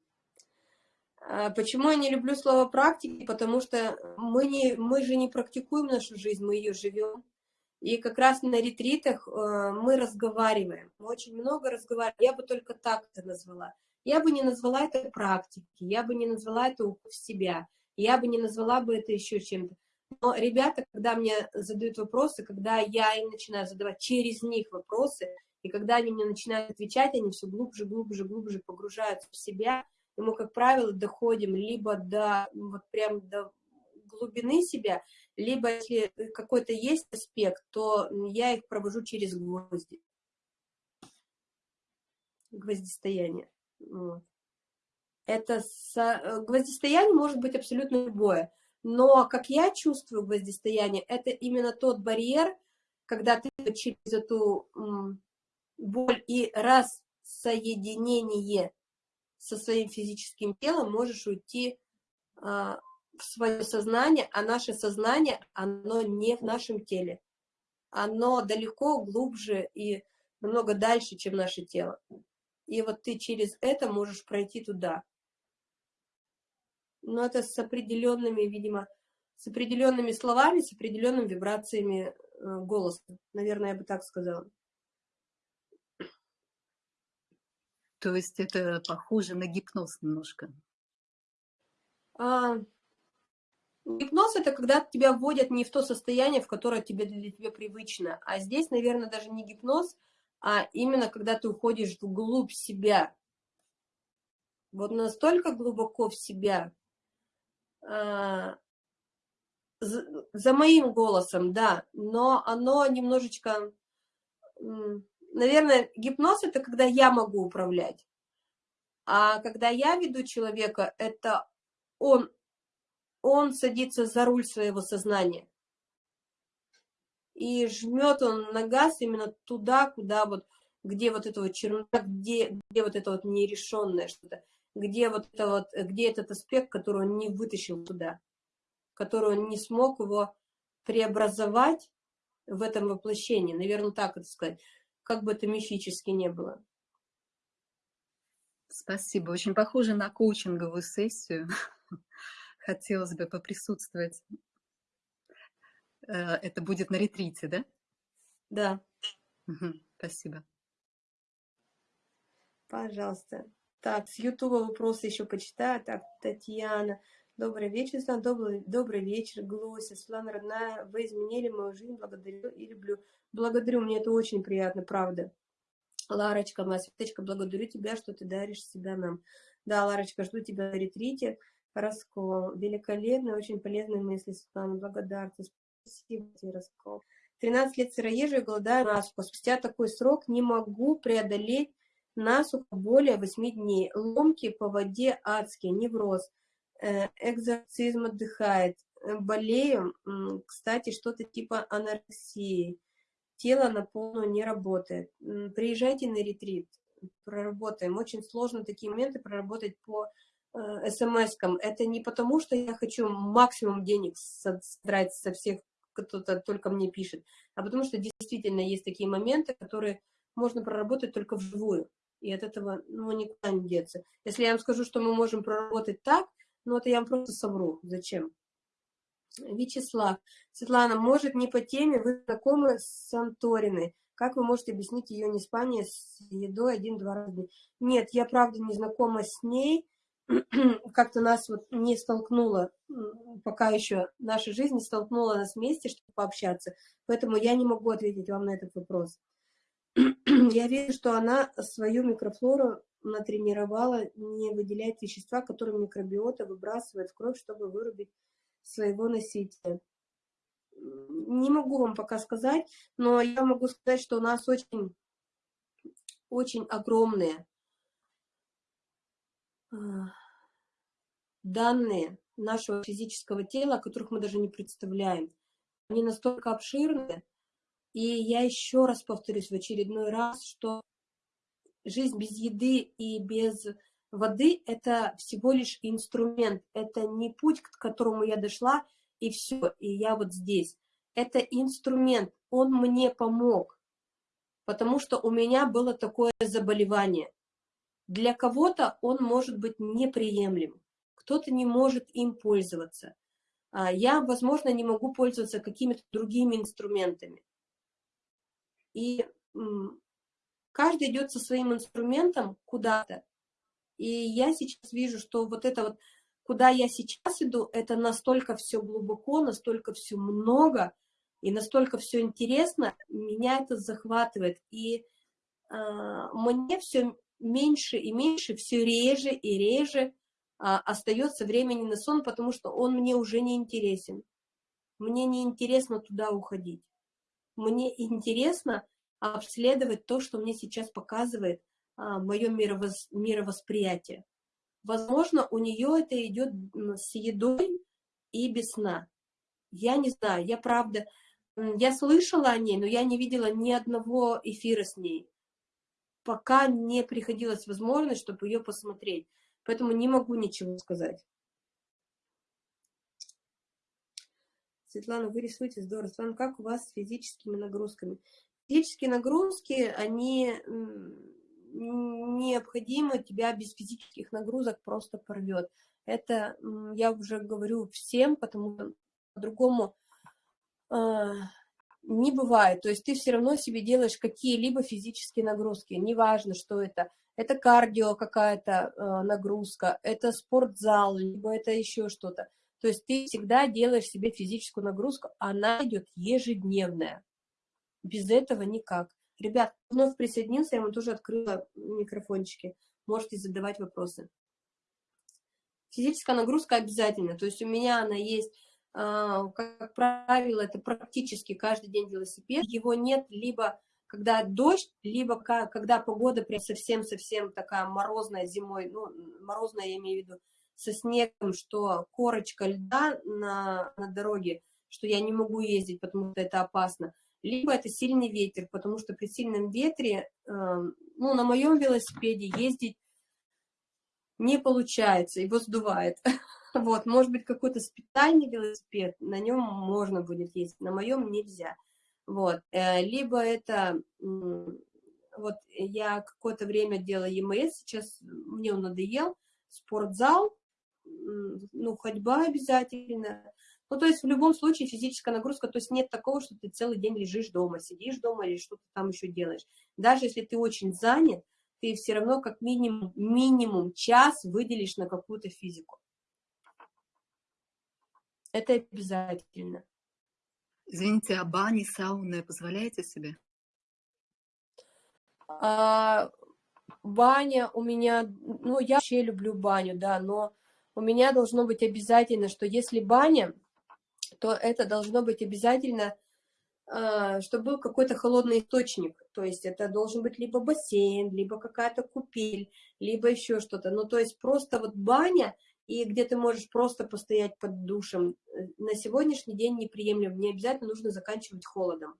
А, почему я не люблю слово «практики»? Потому что мы, не, мы же не практикуем нашу жизнь, мы ее живем. И как раз на ретритах э, мы разговариваем. Мы очень много разговариваем. Я бы только так это назвала. Я бы не назвала это практикой, я бы не назвала это в себя, я бы не назвала бы это еще чем-то. Но ребята, когда мне задают вопросы, когда я им начинаю задавать через них вопросы, и когда они мне начинают отвечать, они все глубже, глубже, глубже погружаются в себя, и мы, как правило, доходим либо до, вот прям до глубины себя, либо если какой-то есть аспект, то я их провожу через гвозди. Гвоздистояние. Вот. Это со... гвоздистояние может быть абсолютно любое. Но, как я чувствую гвоздистояние, это именно тот барьер, когда ты через эту боль и рассоединение со своим физическим телом можешь уйти а, в свое сознание, а наше сознание, оно не в нашем теле. Оно далеко глубже и намного дальше, чем наше тело. И вот ты через это можешь пройти туда. Но это с определенными, видимо, с определенными словами, с определенными вибрациями э, голоса. Наверное, я бы так сказала. То есть это похоже на гипноз немножко? А, гипноз – это когда тебя вводят не в то состояние, в которое тебе, для тебя привычно. А здесь, наверное, даже не гипноз, а именно когда ты уходишь вглубь себя. Вот настолько глубоко в себя, а, за моим голосом, да, но оно немножечко, наверное, гипноз это когда я могу управлять, а когда я веду человека, это он, он садится за руль своего сознания. И жмет он на газ именно туда, куда вот, где вот это вот чернота, где, где вот это вот нерешенное что-то, где вот это вот, где этот аспект, который он не вытащил туда, который он не смог его преобразовать в этом воплощении, наверное, так это сказать, как бы это мифически не было. Спасибо. Очень похоже на коучинговую сессию. Хотелось бы поприсутствовать Э, это будет на ретрите, да? Да. Угу, спасибо. Пожалуйста. Так, с Ютуба вопросы еще почитаю. Так, Татьяна. Добрый вечер, Светлана. Добрый, добрый вечер, Глося. Светлана, родная, вы изменили мою жизнь. Благодарю и люблю. Благодарю, мне это очень приятно, правда. Ларочка, моя Светочка, благодарю тебя, что ты даришь себя нам. Да, Ларочка, жду тебя на ретрите. Раскол. Великолепно, очень полезные мысли, Светлана. Благодарствую. Спасибо тебе, Раскол. 13 лет сыроежия, голодаю насухо. Спустя такой срок не могу преодолеть насухо более 8 дней. Ломки по воде адские, невроз. Э, экзорцизм отдыхает. Болею, кстати, что-то типа анорексии. Тело на полную не работает. Приезжайте на ретрит, проработаем. Очень сложно такие моменты проработать по э, смс-кам. Это не потому, что я хочу максимум денег содрать со всех кто-то только мне пишет, а потому что действительно есть такие моменты, которые можно проработать только вживую, и от этого ну, никуда не деться. Если я вам скажу, что мы можем проработать так, Ну, это я вам просто совру. Зачем? Вячеслав. Светлана, может, не по теме, вы знакомы с Санториной. Как вы можете объяснить ее неспание с едой один-два раза? Нет, я правда не знакома с ней. Как-то нас вот не столкнуло, пока еще наша жизнь не столкнула нас вместе, чтобы пообщаться. Поэтому я не могу ответить вам на этот вопрос. Я вижу, что она свою микрофлору натренировала не выделять вещества, которые микробиота выбрасывает в кровь, чтобы вырубить своего носителя. Не могу вам пока сказать, но я могу сказать, что у нас очень, очень огромные а, данные нашего физического тела, которых мы даже не представляем. Они настолько обширны, и я еще раз повторюсь в очередной раз, что жизнь без еды и без воды – это всего лишь инструмент, это не путь, к которому я дошла, и все, и я вот здесь. Это инструмент, он мне помог, потому что у меня было такое заболевание. Для кого-то он может быть неприемлем, кто-то не может им пользоваться. А я, возможно, не могу пользоваться какими-то другими инструментами. И каждый идет со своим инструментом куда-то. И я сейчас вижу, что вот это вот, куда я сейчас иду, это настолько все глубоко, настолько все много, и настолько все интересно, меня это захватывает. И э, мне все меньше и меньше, все реже и реже э, остается времени на сон, потому что он мне уже не интересен. Мне не интересно туда уходить. Мне интересно обследовать то, что мне сейчас показывает а, мое мировос, мировосприятие. Возможно, у нее это идет с едой и без сна. Я не знаю, я правда, я слышала о ней, но я не видела ни одного эфира с ней. Пока не приходилась возможность, чтобы ее посмотреть. Поэтому не могу ничего сказать. Светлана, вы рисуете здорово. Светлана, как у вас с физическими нагрузками? Физические нагрузки, они необходимо, тебя без физических нагрузок просто порвет. Это я уже говорю всем, потому что по-другому э, не бывает. То есть ты все равно себе делаешь какие-либо физические нагрузки, неважно, что это. Это кардио какая-то э, нагрузка, это спортзал, либо это еще что-то. То есть ты всегда делаешь себе физическую нагрузку, она идет ежедневная. Без этого никак. Ребят, вновь присоединился, я вам тоже открыла микрофончики. Можете задавать вопросы. Физическая нагрузка обязательно. То есть у меня она есть, а, как правило, это практически каждый день велосипед. Его нет либо когда дождь, либо когда погода прям совсем-совсем такая морозная зимой, ну, морозная я имею в виду, со снегом, что корочка льда на, на дороге, что я не могу ездить, потому что это опасно либо это сильный ветер, потому что при сильном ветре, э, ну, на моем велосипеде ездить не получается, его сдувает. Вот, может быть, какой-то специальный велосипед, на нем можно будет ездить, на моем нельзя. Вот, э, либо это, вот я какое-то время делала ЕМС, сейчас мне он надоел, спортзал, ну, ходьба обязательно, ну, то есть в любом случае физическая нагрузка, то есть нет такого, что ты целый день лежишь дома, сидишь дома или что-то там еще делаешь. Даже если ты очень занят, ты все равно как минимум, минимум час выделишь на какую-то физику. Это обязательно. Извините, а бани, сауны позволяете себе? А, баня у меня, ну, я вообще люблю баню, да, но у меня должно быть обязательно, что если баня, то это должно быть обязательно, а, чтобы был какой-то холодный источник. То есть это должен быть либо бассейн, либо какая-то купель, либо еще что-то. Ну, то есть просто вот баня, и где ты можешь просто постоять под душем, э, на сегодняшний день неприемлем. Не обязательно нужно заканчивать холодом.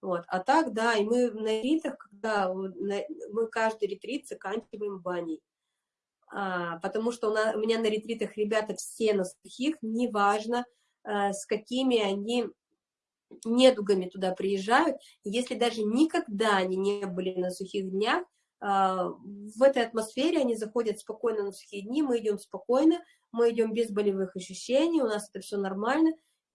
Вот. А так, да, и мы на ретритах, когда мы каждый ретрит заканчиваем баней. А, потому что у, нас, у меня на ретритах ребята все на сухих, неважно, с какими они недугами туда приезжают. Если даже никогда они не были на сухих днях, А, в этой атмосфере они заходят спокойно на сухие дни, мы идем спокойно, мы идем без болевых ощущений, у нас это все нормально,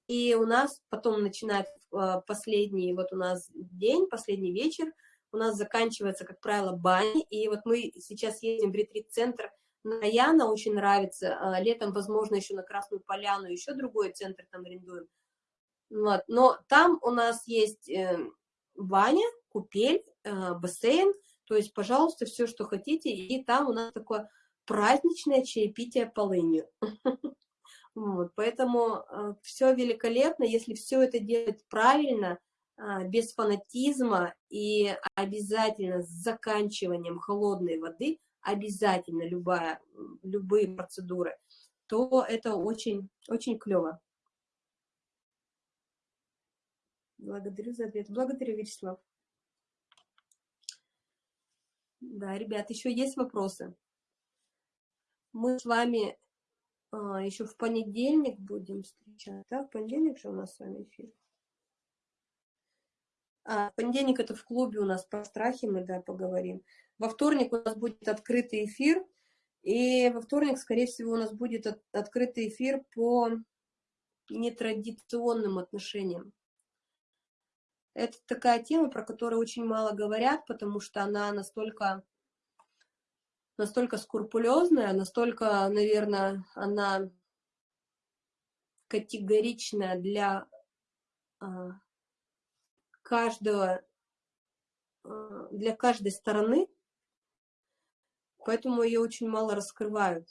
и у нас потом начинает а, последний, вот у нас день, последний вечер, у нас заканчивается, как правило, баня, и вот мы сейчас едем в ретрит-центр на Яна, очень нравится, а, летом, возможно, еще на Красную Поляну, еще другой центр там арендуем, вот. но там у нас есть э, баня, купель, э, бассейн, то есть, пожалуйста, все, что хотите, и там у нас такое праздничное чаепитие полынью. Вот, поэтому э, все великолепно, если все это делать правильно, без фанатизма и обязательно с заканчиванием холодной воды, обязательно любая, любые процедуры, то это очень, очень клево. Благодарю за ответ. Благодарю, Вячеслав. Да, ребят, еще есть вопросы? Мы с вами а, еще в понедельник будем встречать. Да, в понедельник же у нас с вами эфир. А, понедельник это в клубе у нас по страхе мы, да, поговорим. Во вторник у нас будет открытый эфир. И во вторник, скорее всего, у нас будет от, открытый эфир по нетрадиционным отношениям. Это такая тема, про которую очень мало говорят, потому что она настолько, настолько скрупулезная, настолько, наверное, она категоричная для а, каждого, а, для каждой стороны, поэтому ее очень мало раскрывают.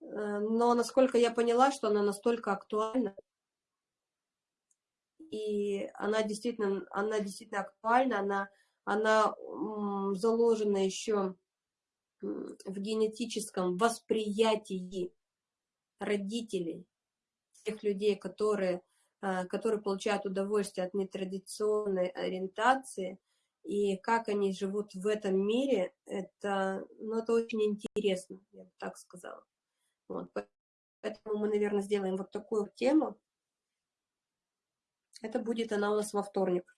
Э, но насколько я поняла, что она настолько актуальна, и она действительно, она действительно актуальна, она, она заложена еще в генетическом восприятии родителей, тех людей, которые, а, которые получают удовольствие от нетрадиционной ориентации, и как они живут в этом мире, это, ну, это очень интересно, я бы так сказала. Вот, поэтому мы, наверное, сделаем вот такую тему, это будет она у нас во вторник.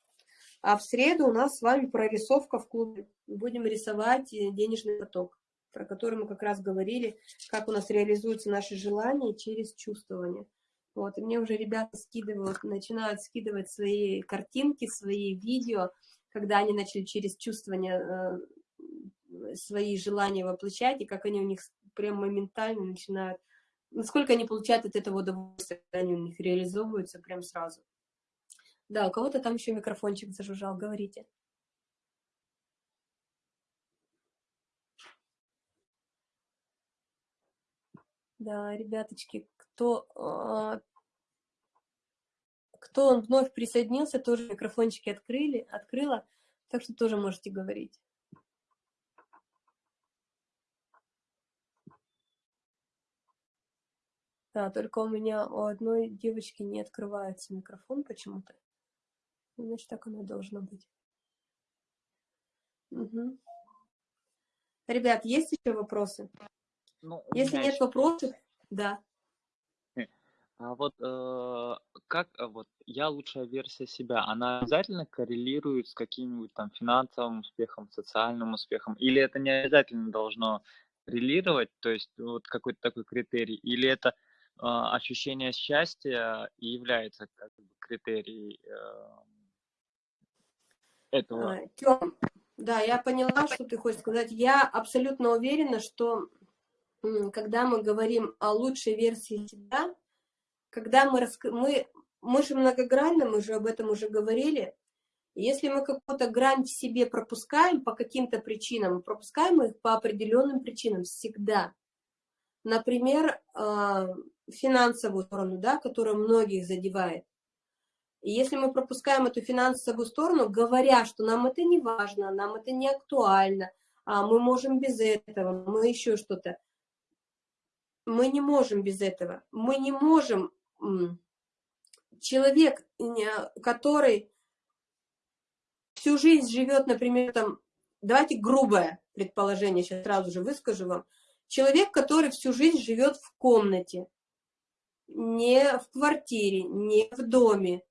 А в среду у нас с вами прорисовка в клубе. Будем рисовать э, денежный поток, про который мы как раз говорили, как у нас реализуются наши желания через чувствование. Вот, и мне уже ребята скидывают, начинают скидывать свои картинки, свои видео, когда они начали через чувствование э, свои желания воплощать, и как они у них прям моментально начинают, насколько они получают от этого удовольствие, когда они у них реализовываются прям сразу. Да, у кого-то там еще микрофончик зажужжал, говорите. Да, ребяточки, кто, кто вновь присоединился, тоже микрофончики открыли, открыла, так что тоже можете говорить. Да, только у меня у одной девочки не открывается микрофон почему-то. Значит, так оно должно быть. Угу. Ребят, есть еще вопросы? Ну, Если нет еще... вопросов, да. А вот э, как э, вот я лучшая версия себя, она обязательно коррелирует с каким-нибудь там финансовым успехом, социальным успехом, или это не обязательно должно коррелировать, то есть вот какой-то такой критерий, или это э, ощущение счастья и является как бы критерий э, этого. А, Тём, да, я поняла, что ты хочешь сказать. Я абсолютно уверена, что когда мы говорим о лучшей версии себя, когда мы, раск... мы, мы же многогранны, мы же об этом уже говорили, если мы какую-то грань в себе пропускаем по каким-то причинам, пропускаем их по определенным причинам всегда. Например, а, финансовую сторону, да, которая многих задевает. И если мы пропускаем эту финансовую сторону, говоря, что нам это не важно, нам это не актуально, а мы можем без этого, мы еще что-то, мы не можем без этого. Мы не можем... Человек, который всю жизнь живет, например, там, давайте грубое предположение, сейчас сразу же выскажу вам. Человек, который всю жизнь живет в комнате, не в квартире, не в доме,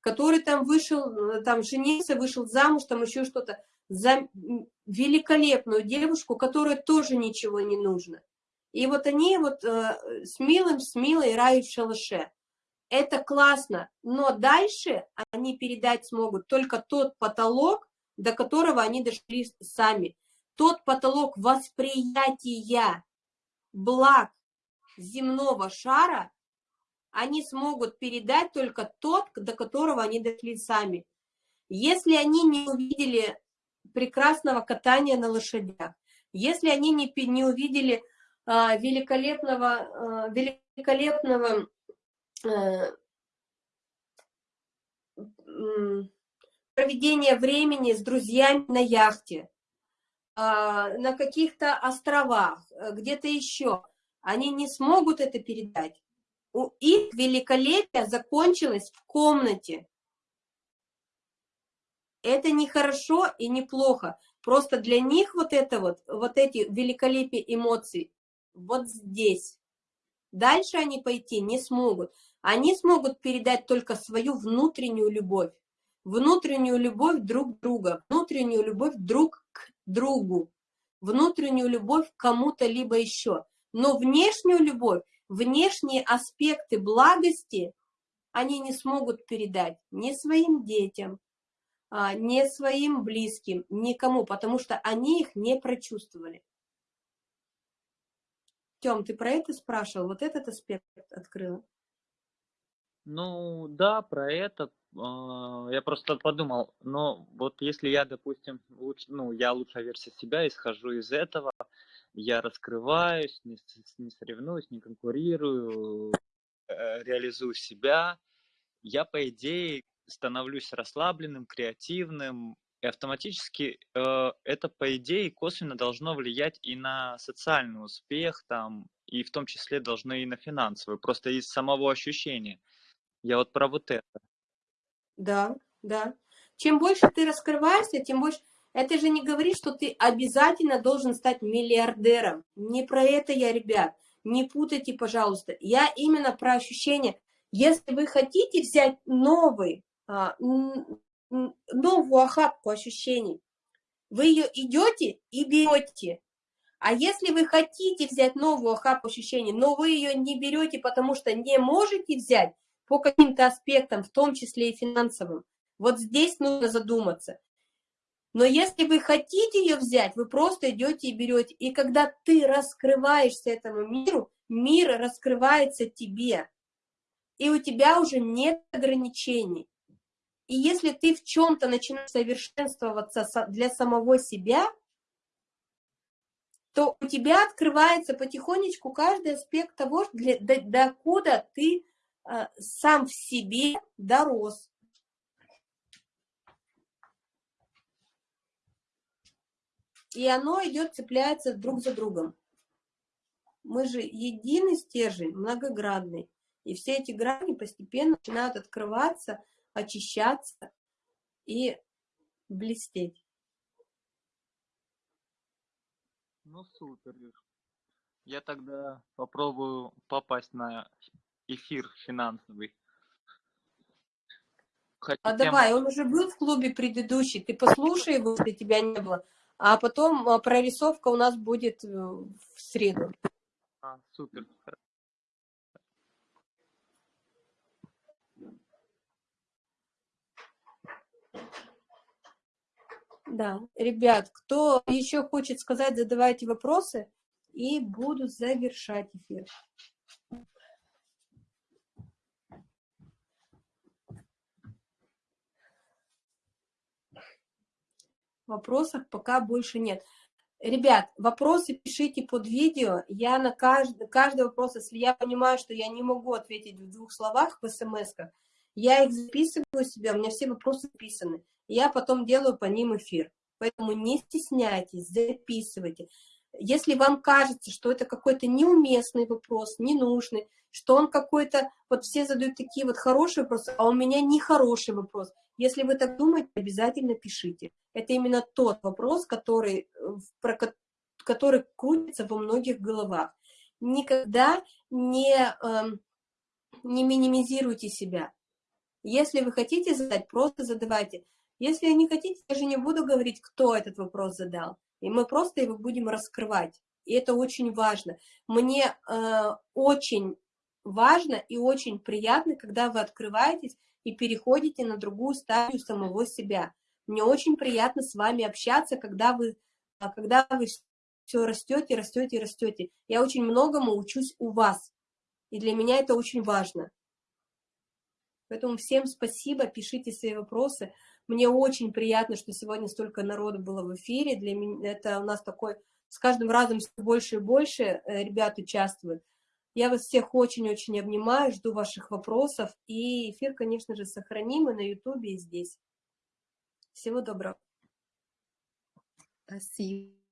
который там вышел, э, там женился, вышел замуж, там еще что-то, за великолепную девушку, которой тоже ничего не нужно. И вот они вот э, с милым, с милой рают в шалаше. Это классно, но дальше они передать смогут только тот потолок, до которого они дошли сами. Тот потолок восприятия благ земного шара они смогут передать только тот, до которого они дошли сами. Если они не увидели прекрасного катания на лошадях, если они не, не увидели великолепного, а, великолепного а, проведения времени с друзьями на яхте, а, на каких-то островах, где-то еще, они не смогут это передать. У их великолепие закончилось в комнате. Это не хорошо и не плохо. Просто для них вот это вот, вот эти великолепие эмоций вот здесь. Дальше они пойти не смогут. Они смогут передать только свою внутреннюю любовь. Внутреннюю любовь друг друга, внутреннюю любовь друг к другу, внутреннюю любовь кому-то либо еще. Но внешнюю любовь, внешние аспекты благости они не смогут передать ни своим детям, а, ни своим близким, никому, потому что они их не прочувствовали. Тем, ты про это спрашивал? Вот этот аспект открыл? Ну, да, про это. А, я просто подумал, но вот если я, допустим, луч, ну, я лучшая версия себя, исхожу из этого, я раскрываюсь, не, не соревнуюсь, не конкурирую, э, реализую себя, я, по идее, становлюсь расслабленным, креативным, и автоматически э, это, по идее, косвенно должно влиять и на социальный успех, там, и в том числе должно и на финансовый, просто из самого ощущения. Я вот про вот это. Да, да. Чем больше ты раскрываешься, тем больше... Это же не говорит, что ты обязательно должен стать миллиардером. Не про это я, ребят. Не путайте, пожалуйста. Я именно про ощущение. Если вы хотите взять новый, а, новую охапку ощущений, вы ее идете и берете. А если вы хотите взять новую охапку ощущений, но вы ее не берете, потому что не можете взять по каким-то аспектам, в том числе и финансовым, вот здесь нужно задуматься. Но если вы хотите ее взять, вы просто идете и берете. И когда ты раскрываешься этому миру, мир раскрывается тебе. И у тебя уже нет ограничений. И если ты в чем-то начинаешь совершенствоваться для самого себя, то у тебя открывается потихонечку каждый аспект того, для, до, докуда ты э, сам в себе дорос. И оно идет, цепляется друг за другом. Мы же единый стержень, многогранный. И все эти грани постепенно начинают открываться, очищаться и блестеть. Ну, супер. Я тогда попробую попасть на эфир финансовый. Хотя а давай, он уже был в клубе предыдущий, ты послушай его, если тебя не было, а потом а, прорисовка у нас будет э, в среду. А, супер. Да, ребят, кто еще хочет сказать, задавайте вопросы, и буду завершать эфир. Вопросов пока больше нет. Ребят, вопросы пишите под видео. Я на каждый, каждый вопрос, если я понимаю, что я не могу ответить в двух словах в смс я их записываю себе, у меня все вопросы записаны я потом делаю по ним эфир. Поэтому не стесняйтесь, записывайте. Если вам кажется, что это какой-то неуместный вопрос, ненужный, что он какой-то, вот все задают такие вот хорошие вопросы, а у меня нехороший вопрос. Если вы так думаете, обязательно пишите. Это именно тот вопрос, который, про, который крутится во многих головах. Никогда не, э, не минимизируйте себя. Если вы хотите задать, просто задавайте. Если не хотите, я же не буду говорить, кто этот вопрос задал. И мы просто его будем раскрывать. И это очень важно. Мне э, очень важно и очень приятно, когда вы открываетесь и переходите на другую стадию самого себя. Мне очень приятно с вами общаться, когда вы, а, когда вы все растете, растете, растете. Я очень многому учусь у вас. И для меня это очень важно. Поэтому всем спасибо, пишите свои вопросы. Мне очень приятно, что сегодня столько народу было в эфире. Для меня это у нас такой, с каждым разом все больше и больше э, ребят участвуют. Я вас всех очень-очень обнимаю, жду ваших вопросов. И эфир, конечно же, сохраним и на ютубе, и здесь. Всего доброго. Спасибо.